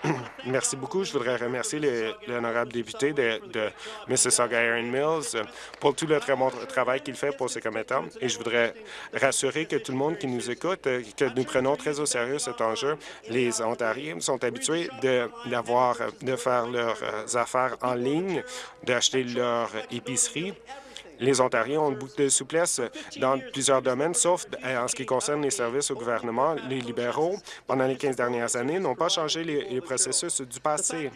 <clears throat> Merci beaucoup. Je voudrais remercier l'honorable député de, de Mississauga Iron Mills pour tout le très bon travail qu'il fait pour ses commettants. Et je voudrais rassurer que tout le monde qui nous écoute, que nous prenons très au sérieux cet enjeu. Les Ontariens sont habitués de, de faire leurs affaires en ligne, d'acheter leur épicerie les Ontariens ont beaucoup de souplesse dans plusieurs domaines, sauf en ce qui concerne les services au gouvernement. Les libéraux, pendant les 15 dernières années, n'ont pas changé les, processus du passé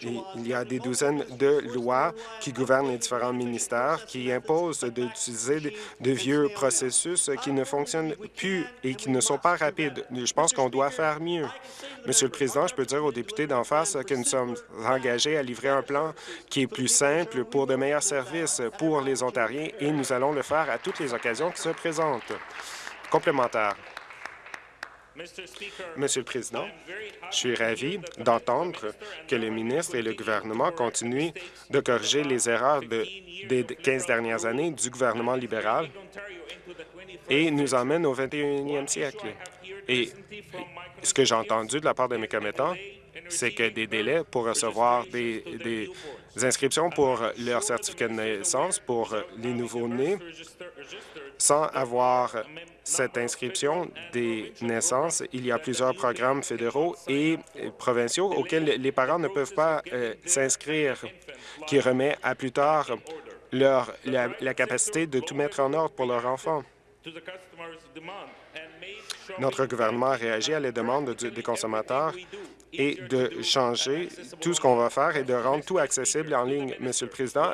il y a des douzaines de lois qui gouvernent les différents ministères qui imposent d'utiliser de vieux processus qui ne fonctionnent plus et qui ne sont pas rapides. Je pense qu'on doit faire mieux. Monsieur le Président, je peux dire aux députés d'en face que nous sommes engagés à livrer un plan qui est plus simple pour de meilleurs services pour les Ontariens et nous allons le faire à toutes les occasions qui se présentent. Complémentaire. Monsieur le Président, je suis ravi d'entendre que le ministre et le gouvernement continuent de corriger les erreurs des 15 dernières années du gouvernement libéral et nous emmènent au 21e siècle. Et ce que j'ai entendu de la part de mes commettants, c'est que des délais pour recevoir des, des inscriptions pour leur certificat de naissance pour les nouveaux-nés sans avoir cette inscription des naissances, il y a plusieurs programmes fédéraux et provinciaux auxquels les parents ne peuvent pas euh, s'inscrire, qui remet à plus tard leur, la, capacité de tout mettre en ordre pour leur enfant. Notre gouvernement a réagi à les demandes des consommateurs et de changer tout ce qu'on va faire et de rendre tout accessible en ligne. Monsieur le Président,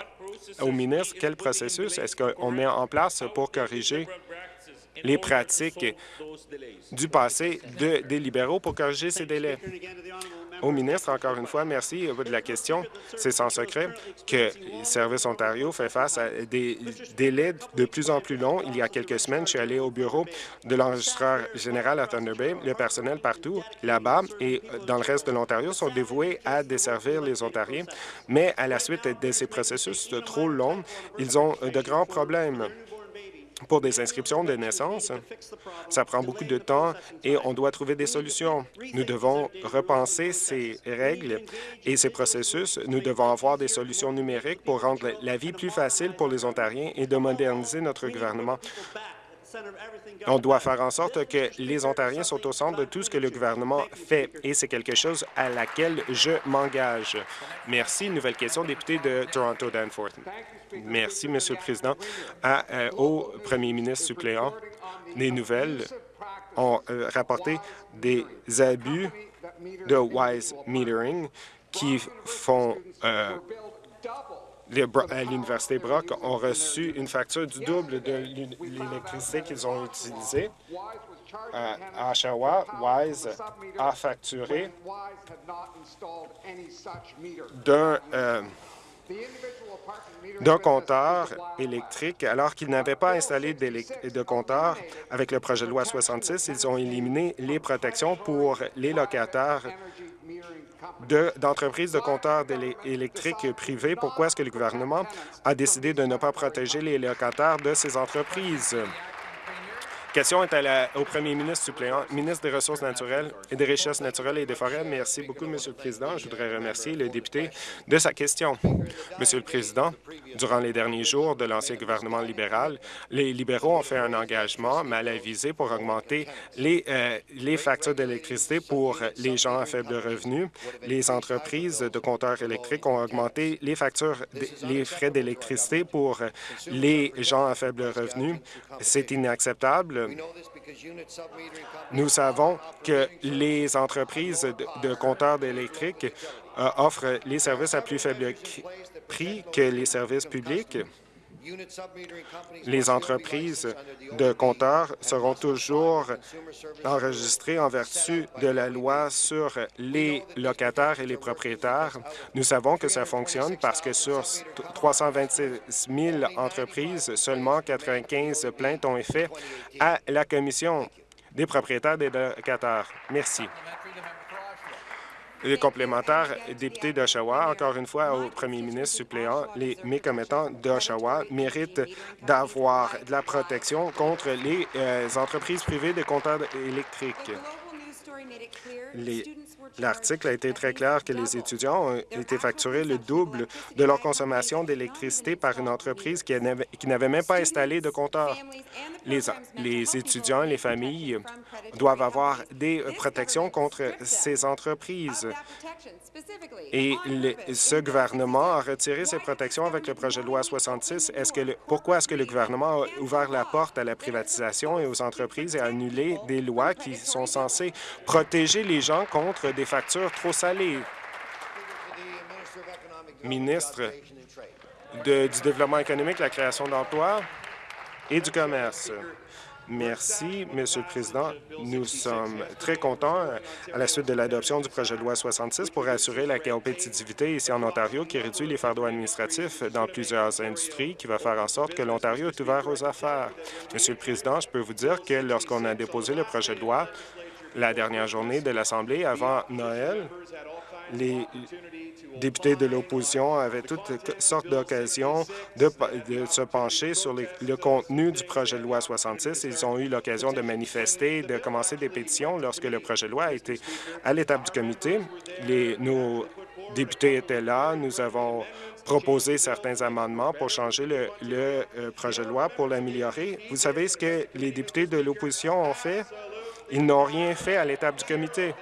au ministre, quel processus est-ce qu'on met en place pour corriger les pratiques du passé de, des libéraux pour corriger ces délais? Au ministre, encore une fois, merci de la question. C'est sans secret que Service Ontario fait face à des délais de plus en plus longs. Il y a quelques semaines, je suis allé au bureau de l'enregistreur général à Thunder Bay. Le personnel partout là-bas et dans le reste de l'Ontario sont dévoués à desservir les Ontariens, mais à la suite de ces processus trop longs, ils ont de grands problèmes pour des inscriptions de naissance. Ça prend beaucoup de temps et on doit trouver des solutions. Nous devons repenser ces règles et ces processus. Nous devons avoir des solutions numériques pour rendre la vie plus facile pour les Ontariens et de moderniser notre gouvernement. On doit faire en sorte que les Ontariens sont au centre de tout ce que le gouvernement fait, et c'est quelque chose à laquelle je m'engage. Merci. Nouvelle question, député de Toronto-Danforth. Merci, Monsieur le Président. Euh, au premier ministre suppléant, les nouvelles ont euh, rapporté des abus de Wise Metering qui font euh, à l'Université Brock ont reçu une facture du double de l'électricité qu'ils ont utilisée. à Oshawa, Wise a facturé d'un euh, d'un compteur électrique alors qu'ils n'avaient pas installé de compteur. Avec le projet de loi 66, ils ont éliminé les protections pour les locataires d'entreprises de, compteurs électriques privés. Pourquoi est-ce que le gouvernement a décidé de ne pas protéger les locataires de ces entreprises? Question est au premier ministre suppléant, ministre des Ressources naturelles et des Richesses naturelles et des Forêts. Merci beaucoup, Monsieur le Président. Je voudrais remercier le député de sa question. Monsieur le Président, durant les derniers jours de l'ancien gouvernement libéral, les libéraux ont fait un engagement mal avisé pour augmenter les, euh, les factures d'électricité pour les gens à faible revenu. Les entreprises de compteurs électriques ont augmenté les factures, les frais d'électricité pour les gens à faible revenu. C'est inacceptable. Nous savons que les entreprises de, compteurs électriques euh, offrent les services à plus faible prix que les services publics. Les entreprises de compteurs seront toujours enregistrées en vertu de la loi sur les locataires et les propriétaires. Nous savons que ça fonctionne parce que sur 326 000 entreprises, seulement 95 plaintes ont été faites à la Commission des propriétaires des locataires. Merci. Les complémentaires, député d'Oshawa, encore une fois au premier ministre suppléant, les mécommettants d'Oshawa méritent d'avoir de la protection contre les euh, entreprises privées de compteurs électriques. L'article a été très clair que les étudiants ont été facturés le double de leur consommation d'électricité par une entreprise qui n'avait même pas installé de compteur. Les, étudiants et les familles doivent avoir des protections contre ces entreprises. Et ce gouvernement a retiré ces protections avec le projet de loi 66. Est-ce que le, pourquoi est-ce que le gouvernement a ouvert la porte à la privatisation et aux entreprises et a annulé des lois qui sont censées protéger les gens contre des factures trop salées? Ministre du Développement économique, la création d'emplois et du commerce. Merci, Monsieur le Président. Nous sommes très contents à la suite de l'adoption du projet de loi 66 pour assurer la compétitivité ici en Ontario qui réduit les fardeaux administratifs dans plusieurs industries, qui va faire en sorte que l'Ontario est ouvert aux affaires. Monsieur le Président, je peux vous dire que lorsqu'on a déposé le projet de loi la dernière journée de l'Assemblée avant Noël, les députés de l'opposition avaient toutes sortes d'occasions de, se pencher sur le contenu du projet de loi 66. Ils ont eu l'occasion de manifester, de commencer des pétitions lorsque le projet de loi a été à l'étape du comité. Les, nos députés étaient là. Nous avons proposé certains amendements pour changer le, le euh, projet de loi, pour l'améliorer. Vous savez ce que les députés de l'opposition ont fait? Ils n'ont rien fait à l'étape du comité.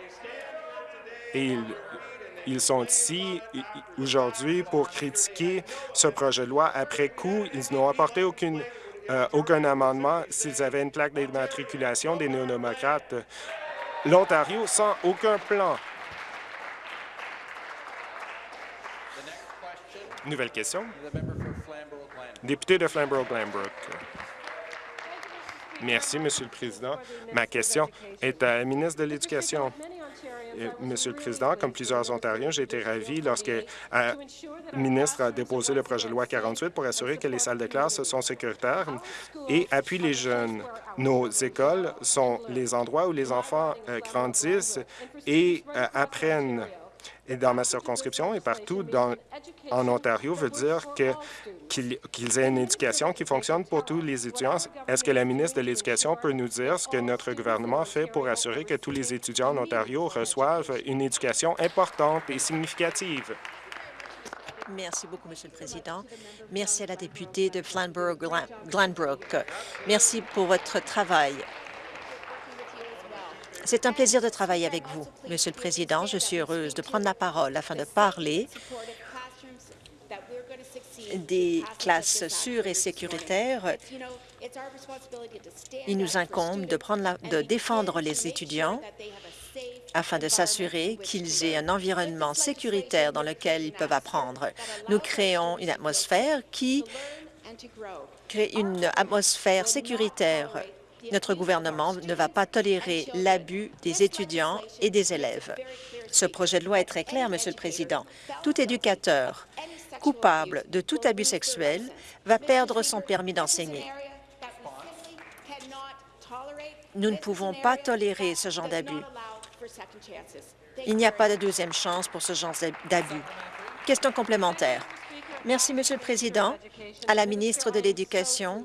Et ils, ils sont ici aujourd'hui pour critiquer ce projet de loi. Après coup, ils n'ont apporté aucune, euh, aucun amendement s'ils avaient une plaque d'immatriculation des néo-démocrates. L'Ontario sans aucun plan. Nouvelle question. Député de Flamborough-Glanbrook. Merci, Monsieur le Président. Ma question est à la ministre de l'Éducation. Monsieur le Président, comme plusieurs Ontariens, j'ai été ravi lorsque le ministre a déposé le projet de loi 48 pour assurer que les salles de classe sont sécuritaires et appuient les jeunes. Nos écoles sont les endroits où les enfants euh, grandissent et euh, apprennent et dans ma circonscription et partout en Ontario veut dire qu'ils qu aient une éducation qui fonctionne pour tous les étudiants. Est-ce que la ministre de l'Éducation peut nous dire ce que notre gouvernement fait pour assurer que tous les étudiants en Ontario reçoivent une éducation importante et significative? Merci beaucoup, Monsieur le Président. Merci à la députée de Flamborough-Glanbrook. Merci pour votre travail. C'est un plaisir de travailler avec vous, Monsieur le Président. Je suis heureuse de prendre la parole afin de parler des classes sûres et sécuritaires. Il nous incombe de, prendre de défendre les étudiants afin de s'assurer qu'ils aient un environnement sécuritaire dans lequel ils peuvent apprendre. Nous créons une atmosphère qui crée une atmosphère sécuritaire notre gouvernement ne va pas tolérer l'abus des étudiants et des élèves. Ce projet de loi est très clair, Monsieur le Président. Tout éducateur coupable de tout abus sexuel va perdre son permis d'enseigner. Nous ne pouvons pas tolérer ce genre d'abus. Il n'y a pas de deuxième chance pour ce genre d'abus. Question complémentaire. Merci, Monsieur le Président. À la ministre de l'Éducation,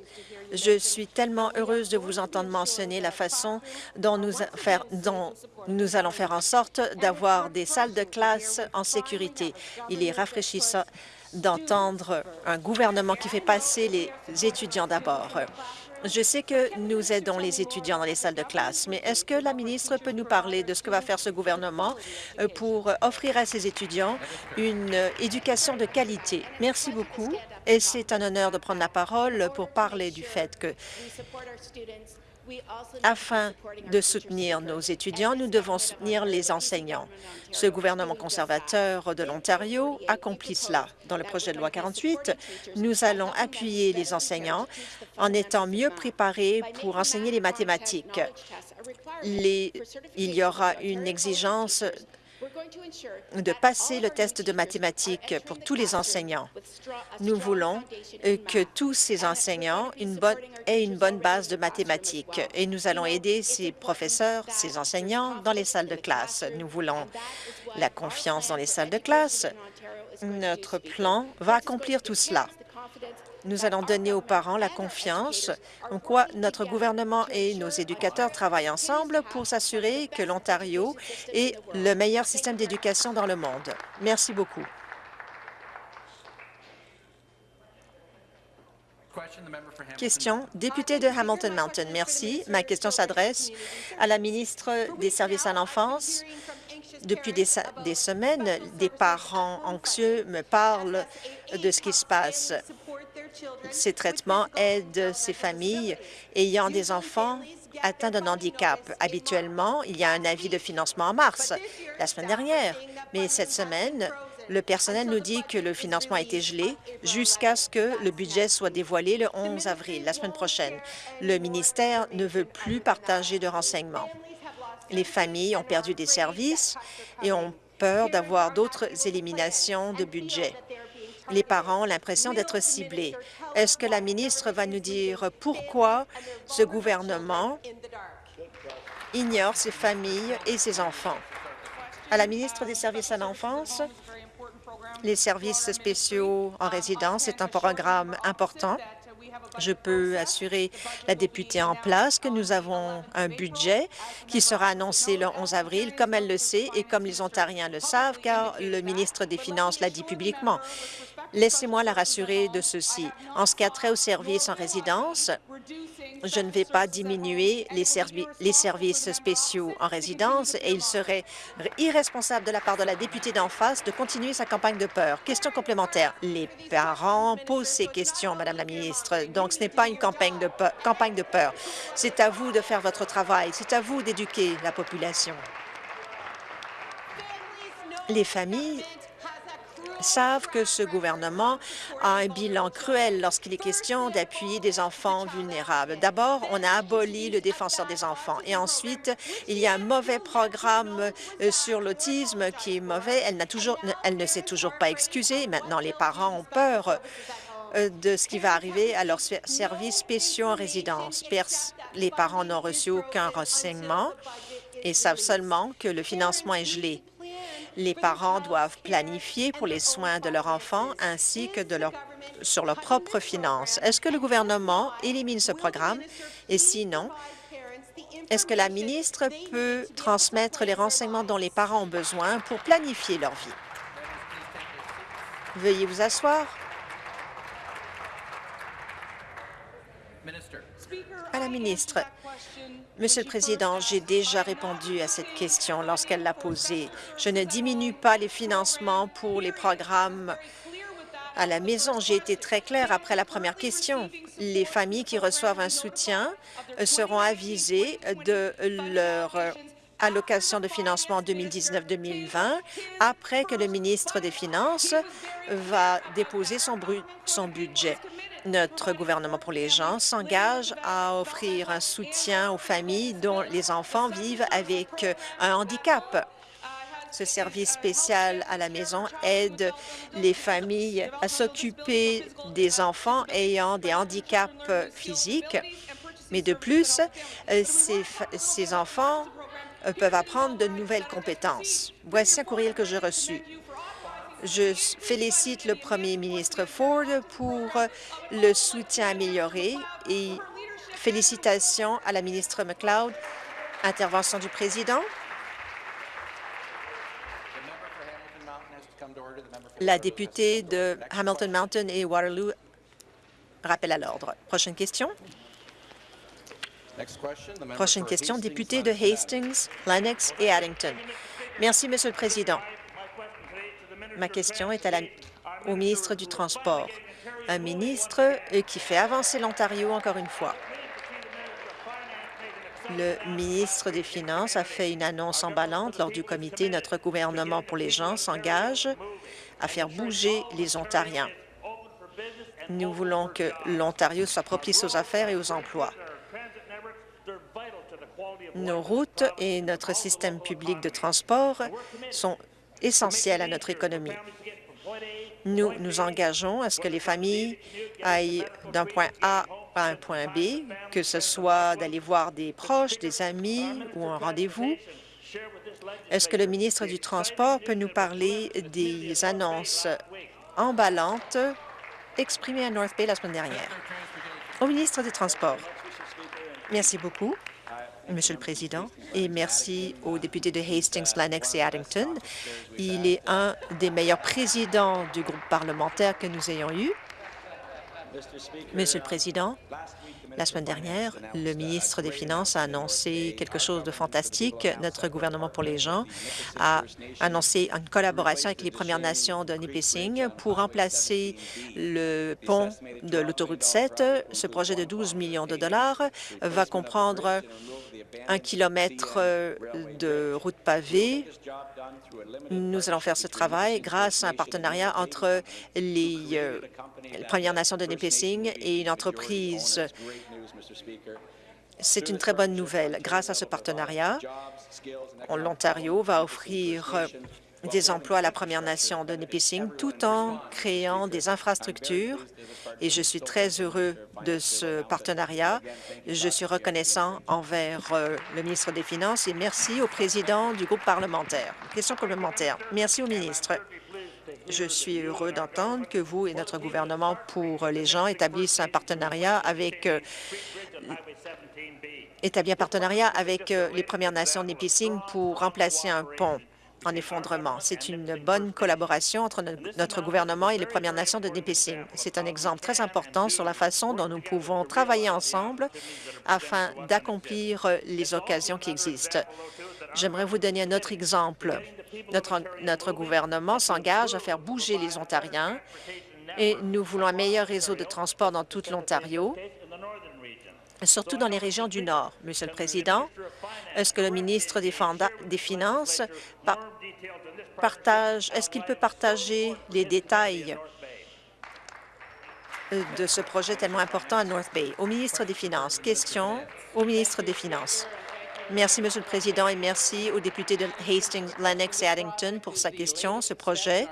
Je suis tellement heureuse de vous entendre mentionner la façon dont nous, dont nous allons faire en sorte d'avoir des salles de classe en sécurité. Il est rafraîchissant d'entendre un gouvernement qui fait passer les étudiants d'abord. Je sais que nous aidons les étudiants dans les salles de classe, mais est-ce que la ministre peut nous parler de ce que va faire ce gouvernement euh, pour offrir à ses étudiants une éducation de qualité? Merci beaucoup et c'est un honneur de prendre la parole pour parler du fait que afin de soutenir nos étudiants, nous devons soutenir les enseignants. Ce gouvernement conservateur de l'Ontario accomplit cela. Dans le projet de loi 48, nous allons appuyer les enseignants en étant mieux préparés pour enseigner les mathématiques. il y aura une exigence de passer le test de mathématiques pour tous les enseignants. Nous voulons euh, que tous ces enseignants aient une bonne base de mathématiques et nous allons aider ces professeurs, ces enseignants dans les salles de classe. Nous voulons la confiance dans les salles de classe. Notre plan va accomplir tout cela. Nous allons donner aux parents la confiance en quoi notre gouvernement et nos éducateurs travaillent ensemble pour s'assurer que l'Ontario est le meilleur système d'éducation dans le monde. Merci beaucoup. Question, député de Hamilton Mountain. Merci. Ma question s'adresse à la ministre des Services à l'enfance. Depuis des, des, semaines, des parents anxieux me parlent de ce qui se passe. Ces traitements aident ces familles ayant des enfants atteints d'un handicap. Habituellement, il y a un avis de financement en mars, la semaine dernière, mais cette semaine, le personnel nous dit que le financement a été gelé jusqu'à ce que le budget soit dévoilé le 11 avril, la semaine prochaine. Le ministère ne veut plus partager de renseignements. Les familles ont perdu des services et ont peur d'avoir d'autres éliminations de budget les parents l'impression d'être ciblés. Est-ce que la ministre va nous dire pourquoi ce gouvernement ignore ses familles et ses enfants? À la ministre des Services à l'enfance, les services spéciaux en résidence est un programme important je peux assurer la députée en place que nous avons un budget qui sera annoncé le 11 avril, comme elle le sait et comme les Ontariens le savent, car le ministre des Finances l'a dit publiquement. Laissez-moi la rassurer de ceci. En ce qui a trait aux services en résidence, je ne vais pas diminuer les, services spéciaux en résidence et il serait irresponsable de la part de la députée d'en face de continuer sa campagne de peur. Question complémentaire. Les parents posent ces questions, Madame la ministre, donc ce n'est pas une. Campagne de peur. C'est à vous de faire votre travail. C'est à vous d'éduquer la population. Les familles savent que ce gouvernement a un bilan cruel lorsqu'il est question d'appuyer des enfants vulnérables. D'abord, on a aboli le défenseur des enfants et ensuite, il y a un mauvais programme euh, sur l'autisme qui est mauvais. Elle, toujours, elle ne s'est toujours pas excusée. Maintenant, les parents ont peur euh, de ce qui va arriver à leurs services spéciaux en résidence. Les parents n'ont reçu aucun renseignement et savent seulement que le financement est gelé. Les parents doivent planifier pour les soins de leur enfant ainsi que de leur, sur leurs propres finances. Est-ce que le gouvernement élimine ce programme? Et sinon, est-ce que la ministre peut transmettre les renseignements dont les parents ont besoin pour planifier leur vie? Veuillez vous asseoir. La ministre, Monsieur le Président, j'ai déjà répondu à cette question lorsqu'elle l'a posée. Je ne diminue pas les financements pour les programmes à la maison. J'ai été très claire après la première question. Les familles qui reçoivent un soutien seront avisées de leur allocation de financement 2019-2020 après que le ministre des Finances va déposer son budget. Notre gouvernement pour les gens s'engage à offrir un soutien aux familles dont les enfants vivent avec un handicap. Ce service spécial à la maison aide les familles à s'occuper des enfants ayant des handicaps physiques. Mais de plus, ces, ces enfants peuvent apprendre de nouvelles compétences. Voici un courriel que j'ai reçu. Je félicite le premier ministre Ford pour le soutien amélioré et félicitations à la ministre McLeod. Intervention du président. La députée de Hamilton Mountain et Waterloo rappelle à l'ordre. Prochaine question. Prochaine question, député de Hastings, Lennox et Addington. Merci, Monsieur le Président. Ma question est au ministre du Transport, un ministre euh, qui fait avancer l'Ontario encore une fois. Le ministre des Finances a fait une annonce emballante lors du comité Notre gouvernement pour les gens s'engage à faire bouger les Ontariens. Nous voulons que l'Ontario soit propice aux affaires et aux emplois. Nos routes et notre système public de transport sont essentiels à notre économie. Nous nous engageons à ce que les familles aillent d'un point A à un point B, que ce soit d'aller voir des proches, des amis ou un rendez-vous. Est-ce que le ministre du Transport peut nous parler des annonces emballantes exprimées à North Bay la semaine dernière? Au ministre des Transports. Merci beaucoup. Monsieur le Président, et merci au député de Hastings, Lennox et Addington. Il est un des meilleurs présidents du groupe parlementaire que nous ayons eu. Monsieur le Président, la semaine dernière, le ministre des Finances a annoncé quelque chose de fantastique. Notre gouvernement pour les gens a annoncé une collaboration avec les Premières Nations de Nipissing pour remplacer le pont de l'autoroute 7. Ce projet de 12 millions de dollars va comprendre un kilomètre euh, de route pavée. Nous allons faire ce travail grâce à un partenariat entre les, euh, Premières Nations de Nipissing et une entreprise. C'est une très bonne nouvelle. Grâce à ce partenariat, l'Ontario va offrir euh, des emplois à la Première Nation de Nipissing tout en créant des infrastructures et je suis très heureux de ce partenariat. Je suis reconnaissant envers euh, le ministre des Finances et merci au président du groupe parlementaire. Question complémentaire. Merci au ministre. Je suis heureux d'entendre que vous et notre gouvernement pour les gens établissent un partenariat avec euh, établit un partenariat avec euh, les Premières Nations de Nipissing pour remplacer un pont en effondrement. C'est une bonne collaboration entre notre gouvernement et les Premières Nations de Nipissing. C'est un exemple très important sur la façon dont nous pouvons travailler ensemble afin d'accomplir les occasions qui existent. J'aimerais vous donner un autre exemple. Notre, notre gouvernement s'engage à faire bouger les Ontariens et nous voulons un meilleur réseau de transport dans toute l'Ontario surtout dans les régions du Nord. Monsieur le Président, est-ce que le ministre des, Finances partage, est-ce qu'il peut partager les détails de ce projet tellement important à North Bay? Au ministre des Finances. Question au ministre des Finances. Merci, Monsieur le Président, et merci au député de Hastings, Lennox et Addington pour sa question. Ce projet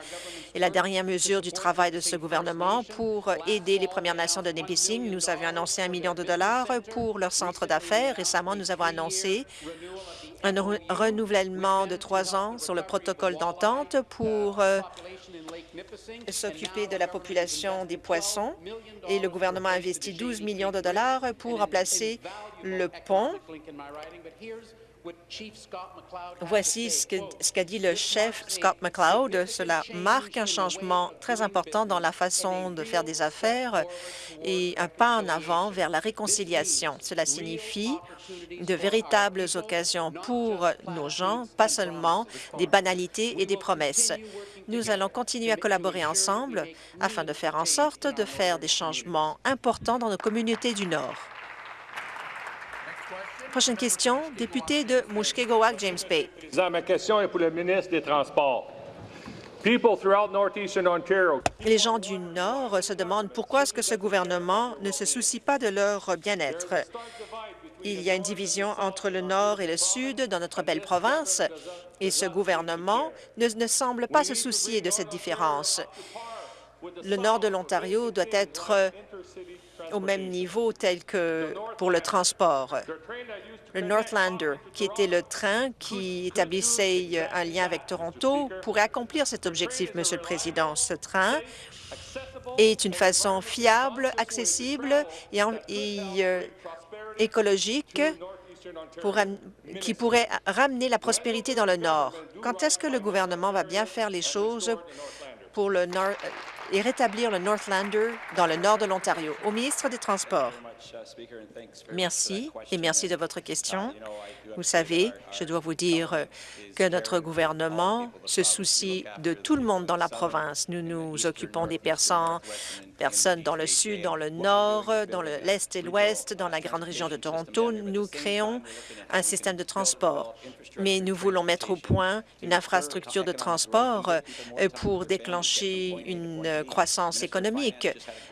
est la dernière mesure du travail de ce gouvernement pour aider les Premières Nations de Nipissing. Nous avions annoncé un million de dollars pour leur centre d'affaires. Récemment, nous avons annoncé un renouvellement de trois ans sur le protocole d'entente pour euh, s'occuper de la population des poissons et le gouvernement a investi 12 millions de dollars pour remplacer le pont. Voici ce qu'a dit le chef Scott McLeod. Cela marque un changement très important dans la façon de faire des affaires et un pas en avant vers la réconciliation. Cela signifie de véritables occasions pour nos gens, pas seulement des banalités et des promesses. Nous allons continuer à collaborer ensemble afin de faire en sorte de faire des changements importants dans nos communautés du Nord. Prochaine question, député de Mushkegowak, James Bay. Ma question est pour le ministre des Transports. Les gens du Nord se demandent pourquoi est-ce que ce gouvernement ne se soucie pas de leur bien-être. Il y a une division entre le Nord et le Sud dans notre belle province, et ce gouvernement ne, semble pas se soucier de cette différence. Le Nord de l'Ontario doit être au même niveau tel que pour le transport. le Northlander, qui était le train qui établissait un lien avec Toronto, pourrait accomplir cet objectif, Monsieur le Président. Ce train est une façon fiable, accessible et, euh, écologique pour, qui pourrait ramener la prospérité dans le Nord. Quand est-ce que le gouvernement va bien faire les choses pour le Nord et rétablir le Northlander dans le nord de l'Ontario? Au ministre des Transports. Merci et merci de votre question. Vous savez, je dois vous dire que notre gouvernement se soucie de tout le monde dans la province. Nous nous occupons des personnes, personnes dans le sud, dans le nord, dans l'est et l'ouest, dans la grande région de Toronto. Nous créons un système de transport, mais nous voulons mettre au point une infrastructure de transport euh, pour déclencher une croissance économique.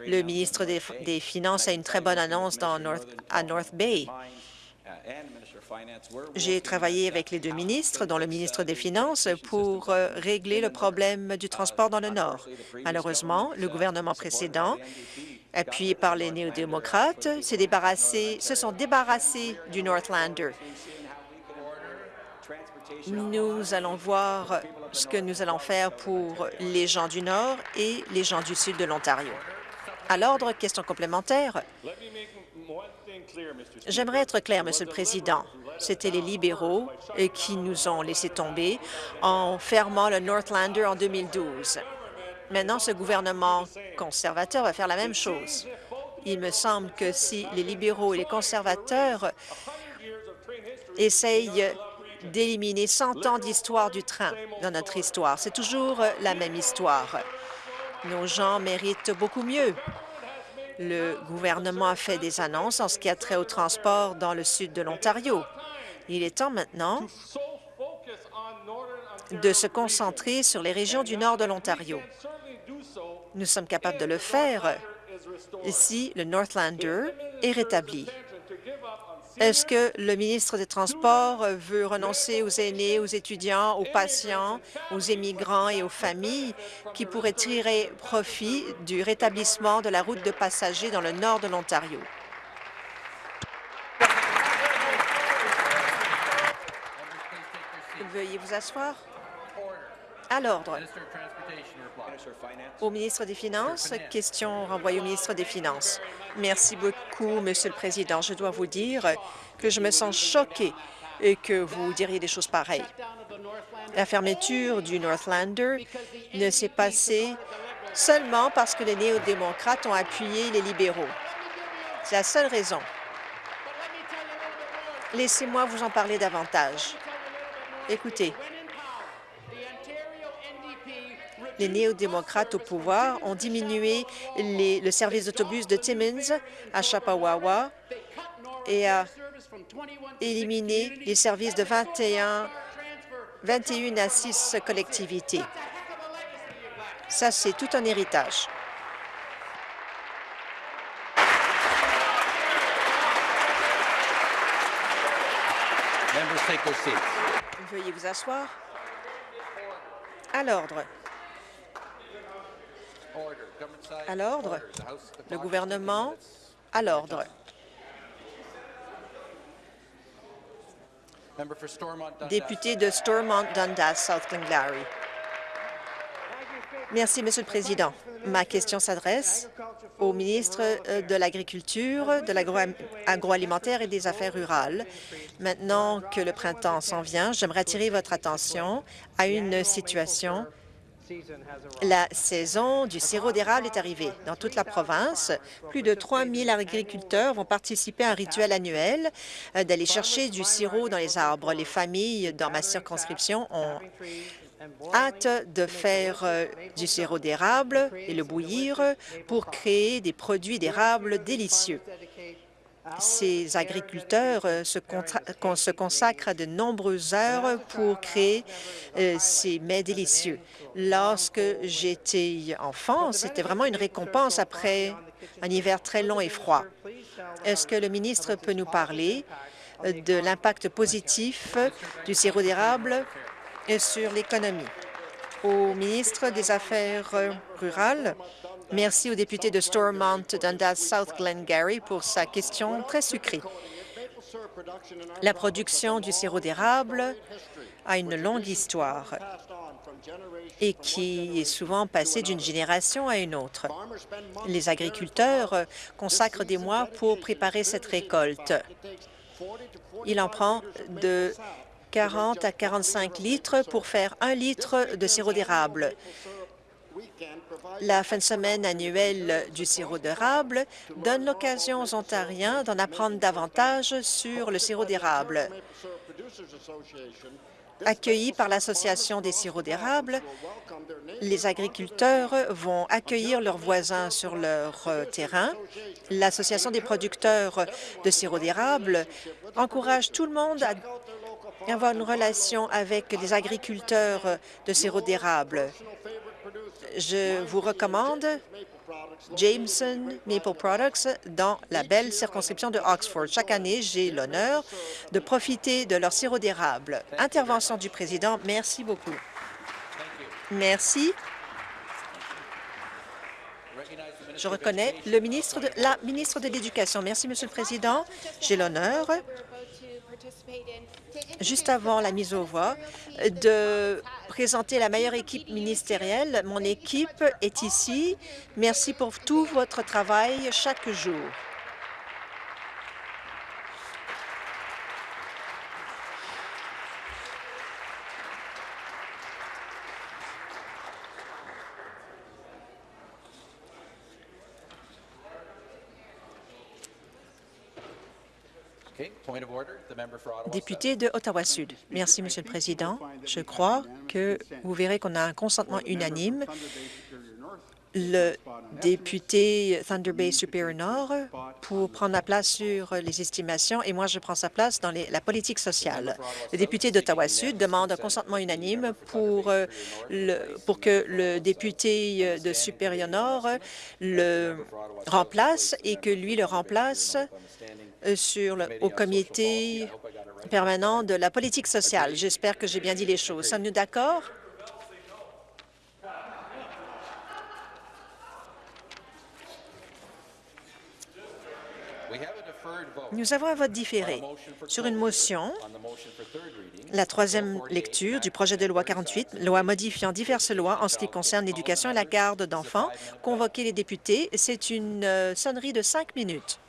Le ministre des, Finances a une très bonne annonce dans North, à North Bay. J'ai travaillé avec les deux ministres, dont le ministre des Finances, pour euh, régler le problème du transport dans le Nord. Malheureusement, le gouvernement précédent, appuyé par les néo-démocrates, se sont débarrassés du Northlander. Nous allons voir ce que nous allons faire pour les gens du Nord et les gens du Sud de l'Ontario. À l'ordre, question complémentaire. J'aimerais être clair, Monsieur le Président. C'était les libéraux qui nous ont laissé tomber en fermant le Northlander en 2012. Maintenant, ce gouvernement conservateur va faire la même chose. Il me semble que si les libéraux et les conservateurs essayent d'éliminer 100 ans d'histoire du train dans notre histoire, c'est toujours la même histoire. Nos gens méritent beaucoup mieux. Le gouvernement a fait des annonces en ce qui a trait au transport dans le sud de l'Ontario. Il est temps maintenant de se concentrer sur les régions du nord de l'Ontario. Nous sommes capables de le faire si le Northlander est rétabli. Est-ce que le ministre des Transports veut renoncer aux aînés, aux étudiants, aux patients, aux immigrants et aux familles qui pourraient tirer profit du rétablissement de la route de passagers dans le nord de l'Ontario? Veuillez vous asseoir. À l'ordre. Au ministre des Finances, question renvoyée au ministre des Finances. Merci beaucoup, Monsieur le Président. Je dois vous dire que je me sens choquée et que vous diriez des choses pareilles. La fermeture du Northlander ne s'est passée seulement parce que les néo-démocrates ont appuyé les libéraux. C'est la seule raison. Laissez-moi vous en parler davantage. Écoutez, les néo-démocrates au pouvoir ont diminué le service d'autobus de Timmins à Chapawawa et a éliminé les services de 21, 21 à 6 collectivités. Ça, c'est tout un héritage. Veuillez vous asseoir. À l'ordre. À l'ordre. Le gouvernement à l'ordre. Député de Stormont Dundas, South Glengarry. Merci, Monsieur le Président. Ma question s'adresse au ministre euh, de l'Agriculture, de l'agroalimentaire et des Affaires rurales. Maintenant que le printemps s'en vient, j'aimerais attirer votre attention à une situation la saison du sirop d'érable est arrivée. Dans toute la province, plus de 3 000 agriculteurs vont participer à un rituel annuel euh, d'aller chercher du sirop dans les arbres. Les familles dans ma circonscription ont hâte de faire euh, du sirop d'érable et le bouillir pour créer des produits d'érable délicieux. Ces agriculteurs euh, se, consacrent à de nombreuses heures pour créer euh, ces mets délicieux. Lorsque j'étais enfant, c'était vraiment une récompense après un hiver très long et froid. Est-ce que le ministre peut nous parler de l'impact positif du sirop d'érable sur l'économie? Au ministre des Affaires rurales, Merci au député de Stormont Dundas South Glengarry pour sa question très sucrée. La production du sirop d'érable a une longue histoire et qui est souvent passée d'une génération à une autre. Les agriculteurs consacrent des mois pour préparer cette récolte. Il en prend de 40 à 45 litres pour faire un litre de sirop d'érable. La fin de semaine annuelle du sirop d'érable donne l'occasion aux Ontariens d'en apprendre davantage sur le sirop d'érable. Accueillis par l'Association des sirops d'érable, les agriculteurs vont accueillir leurs voisins sur leur euh, terrain. L'Association des producteurs de sirop d'érable encourage tout le monde à avoir une relation avec les agriculteurs de sirop d'érable. Je vous recommande Jameson Maple Products dans la belle circonscription de Oxford. Chaque année, j'ai l'honneur de profiter de leur sirop d'érable. Intervention du président. Merci beaucoup. Merci. Je reconnais le ministre de, la ministre de l'Éducation. Merci, Monsieur le Président. J'ai l'honneur juste avant la mise aux voix, de présenter la meilleure équipe ministérielle. Mon équipe est ici. Merci pour tout votre travail chaque jour. Député de Ottawa-Sud. Merci, Monsieur le Président. Je crois que vous verrez qu'on a un consentement unanime. Le député Thunder Bay Superior Nord pour prendre la place sur les estimations et moi, je prends sa place dans la politique sociale. Le député d'Ottawa-Sud demande un consentement unanime pour, euh, le, pour que le député de Superior Nord le remplace et que lui le remplace euh, sur le, au comité permanent de la politique sociale. J'espère que j'ai bien dit les choses. Sommes-nous d'accord? Nous avons un vote différé sur une motion, la troisième lecture du projet de loi 48, loi modifiant diverses lois en ce qui concerne l'éducation et la garde d'enfants. Convoquer les députés, c'est une euh, sonnerie de cinq minutes.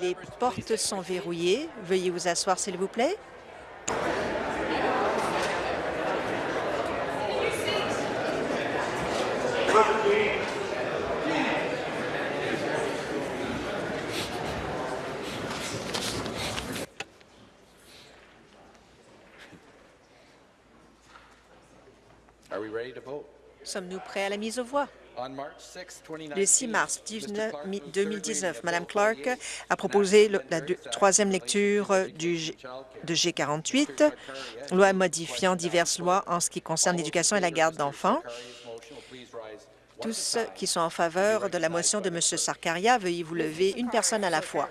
Les portes sont verrouillées. Veuillez vous asseoir, s'il vous plaît. Are we ready to vote? Sommes-nous prêts à la mise aux voix? On March 6, 2019, Le 6 mars Mr. 19 Clark mi- moved third 2019, reading of Mme Clark a proposé la troisième Act lecture du G- childcare. de G48, loi modifiant diverses lois en ce qui concerne l'éducation et la garde d'enfants. Tous ceux qui sont en faveur de la motion de M. Sarkaria, veuillez vous lever une personne à la fois.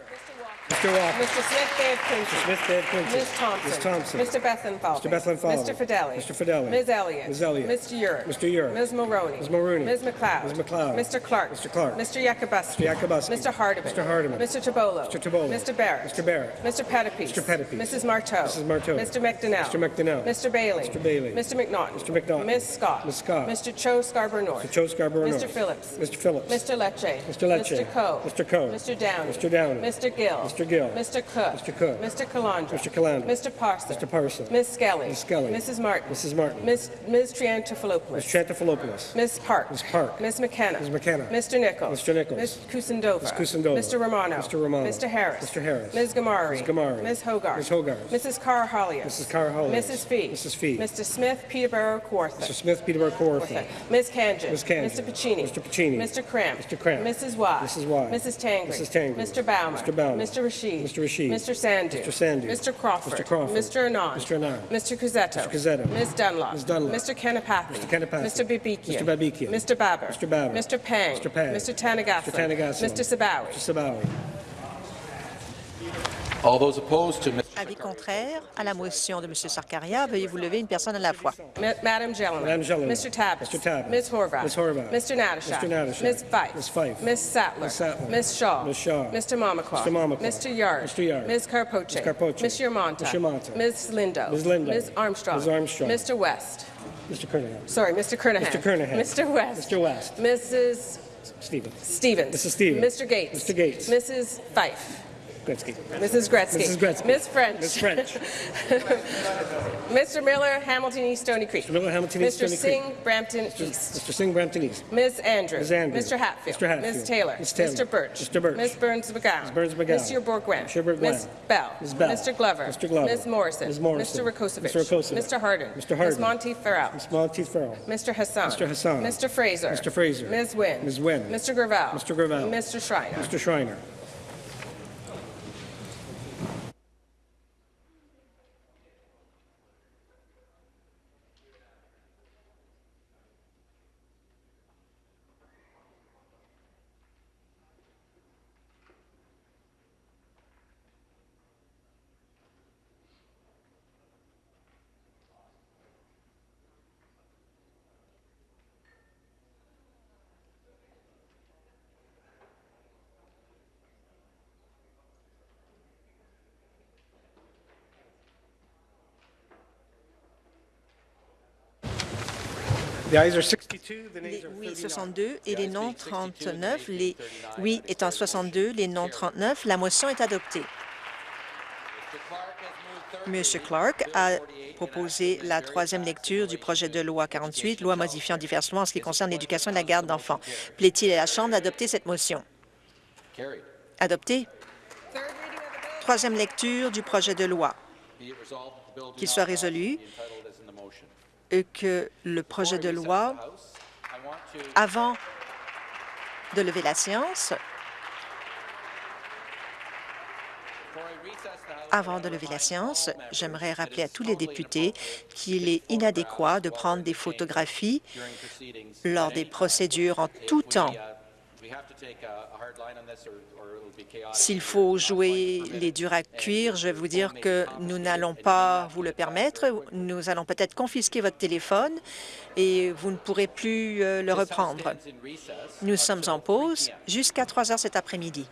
Mr. Walker. Mr. Smith Dave Quincy. Smith, Dave Quincy. Ms. Thompson. Ms. Thompson. Mr. Bethenfalvey. Mr. Bethenfalvey. Mr. Fidelli. Mr. Fidelli. Ms. Elliott. Ms. Elliott. Mr. Urick. Mr. Urick. Ms. Maroney. Ms. Mulroney. Ms. McLeod. Ms. McLeod. Mr. Clark. Mr. Clark. Mr. Yakubuski. Mr. Yakubuski. Mr. Hardeman. Mr. Hardeman. Mr. Tabolo. Mr. Tabolo. Mr. Barrett. Mr. Barrett. Mr. Pettipies. Mr. Pettipies. Mrs. Marteau. Mrs. Marteau. Mr. McDonnell. Mr. McDonnell. Mr. Bailey. Mr. Bailey. Mr. McNaughton. Mr. McNaughton. Ms. Scott. Ms. Scott. Mr. Cho Scarborough North. Mr. Joe Scarborough Mr. Phillips. Mr. Phillips. Mr. Lecce. Mr. Lecce. Mr. Coe. Mr. Coe. Mr. Downey. Mr. Downey. Mr. Gill. Mr. Gill. Mr. Cook. Mr. Cook. Mr. Calandra. Mr. Calandra. Mr. Parson. Mr. Parson. Ms. Skelly. Ms. Skelly. Mrs. Martin. Mrs. Martin. Ms. Ms. Triantafilopoulos. Ms. Trantafilopoulos. Ms. Park. Ms. Park. Ms. McKenna. Ms. McKenna. Mr. Nichols. Mr. Nichols. Ms. Kusendova. Ms. Kusendova. Mr. Romano. Mr. Romano. Mr. Harris. Mr. Harris. Ms. Gamari. Ms. Gamari. Ms. Hogarth. Ms. Hogarth. Mrs. Carr Hollius. Mrs. Carr Hollius. Mrs. Fee. Mrs. Fee. Mr. Smith Peterborough Kawartha. Mr. Smith, Peterborough, Kawartha. Ms. Kanjan. Ms. Kanjan. Mr. Pacini. Mr. Pacini. Mr. Cramp. Mr. Cramp. Mrs. Y. Mrs. Y. Mrs. Tangri. Mrs. Tangri. Mr. Baumer. Mr. Baumer. Mr. Rashid. Mr. Rashid. Mr. Sandu. Mr. Sandu. Mr. Crawford. Mr. Crawford. Mr. Anand. Mr. Anand. Mr. Cusetto. Mr. Cusetto. Ms. Dunlop. Ms. Dunlop. Mr. Kennepathi. Mr. Kennepathi. Mr. Babikian. Mr. Babikian. Mr. Baber. Mr. Baber. Mr. Pang. Mr. Pang. Mr. Tanagathan. Mr. Tanagathan. Mr. Sabawi. Mr. Sabawi. Avis contraire à la motion de M. Sarkaria, veuillez vous lever une personne à la fois. Ma- Madam Gentleman. Madam Gentleman. Mr. Tabbas. Mr. Tabbas. Ms. Horvath. Ms. Horvath. Mr. Natashak. Mr. Natashak. Ms. Fife. Ms. Fife. Ms. Sattler. Ms. Sattler. Ms. Shaw. Ms. Shaw. Mr. Mamakwa. Mr. Mamakwa. Mr. Yard. Mr. Yard. Ms. Carpoche. Ms. Carpoche. Ms. Yermonta. Ms. Yermonta. Ms. Lindo. Ms. Lindo. Ms. Armstrong. Ms. Armstrong. Mr. West. Mr. Kernahan. Sorry, Mr. Kernahan. Mr. Kernahan. Mr. West. Mr. West. Mrs. Stevens. Stevens. Mrs. Stevens. Mr. Gates. Mr. Gates. Mrs. Fife. Gretzky. Mrs. Gretzky. Mrs. Gretzky. Ms. French. Ms. French. <laughs> Mr. Miller, Hamilton East, Stony Creek. Mr. Miller, Hamilton East, Mr. Stony Singh, Creek. Brampton East. Mr. Singh, Brampton East. Ms. Andrews. Ms. Andrews. Mr. Hatfield. Mr. Hatfield. Ms. Taylor. Ms. Taylor. Mr. Birch. Mr. Birch. Ms. Burns McGowan. Ms. Burns McGowan. Mr. Bourguin. Mr. Bourguin. Ms. Bell. Ms. Bell. Mr. Glover. Mr. Glover. Ms. Morrison. Ms. Morrison. Mr. Rakosevich. Mr. Rakosevich. Mr. Harden. Mr. Ms. Harden. Monteith Farrell. Ms. Monteith Farrell. Mr. Hassan. Mr. Hassan. Mr. Fraser. Mr. Fraser. Ms. Wynn. Ms. Wynn. Mr. Gravel. Mr. Gravel. Mr. Schreiner. Mr. Schreiner. Les oui 39. 62 et les non 39. Les oui étant 62, les non 39. La motion est adoptée. M. Clark a proposé la troisième lecture du projet de loi 48, loi modifiant diverses lois en ce qui concerne l'éducation et la garde d'enfants. Plaît-il à la Chambre d'adopter cette motion? Adopté. Troisième lecture du projet de loi. Qu'il soit résolu que le projet de loi, avant de lever la séance, Avant de lever la séance, j'aimerais rappeler à tous les députés qu'il est inadéquat de prendre des photographies lors des procédures en tout temps. S'il faut jouer les durs à cuire, je vais vous dire que nous n'allons pas vous le permettre. Nous allons peut-être confisquer votre téléphone et vous ne pourrez plus euh, le reprendre. Nous sommes en until 3 pause jusqu'à 3 heures cet après-midi.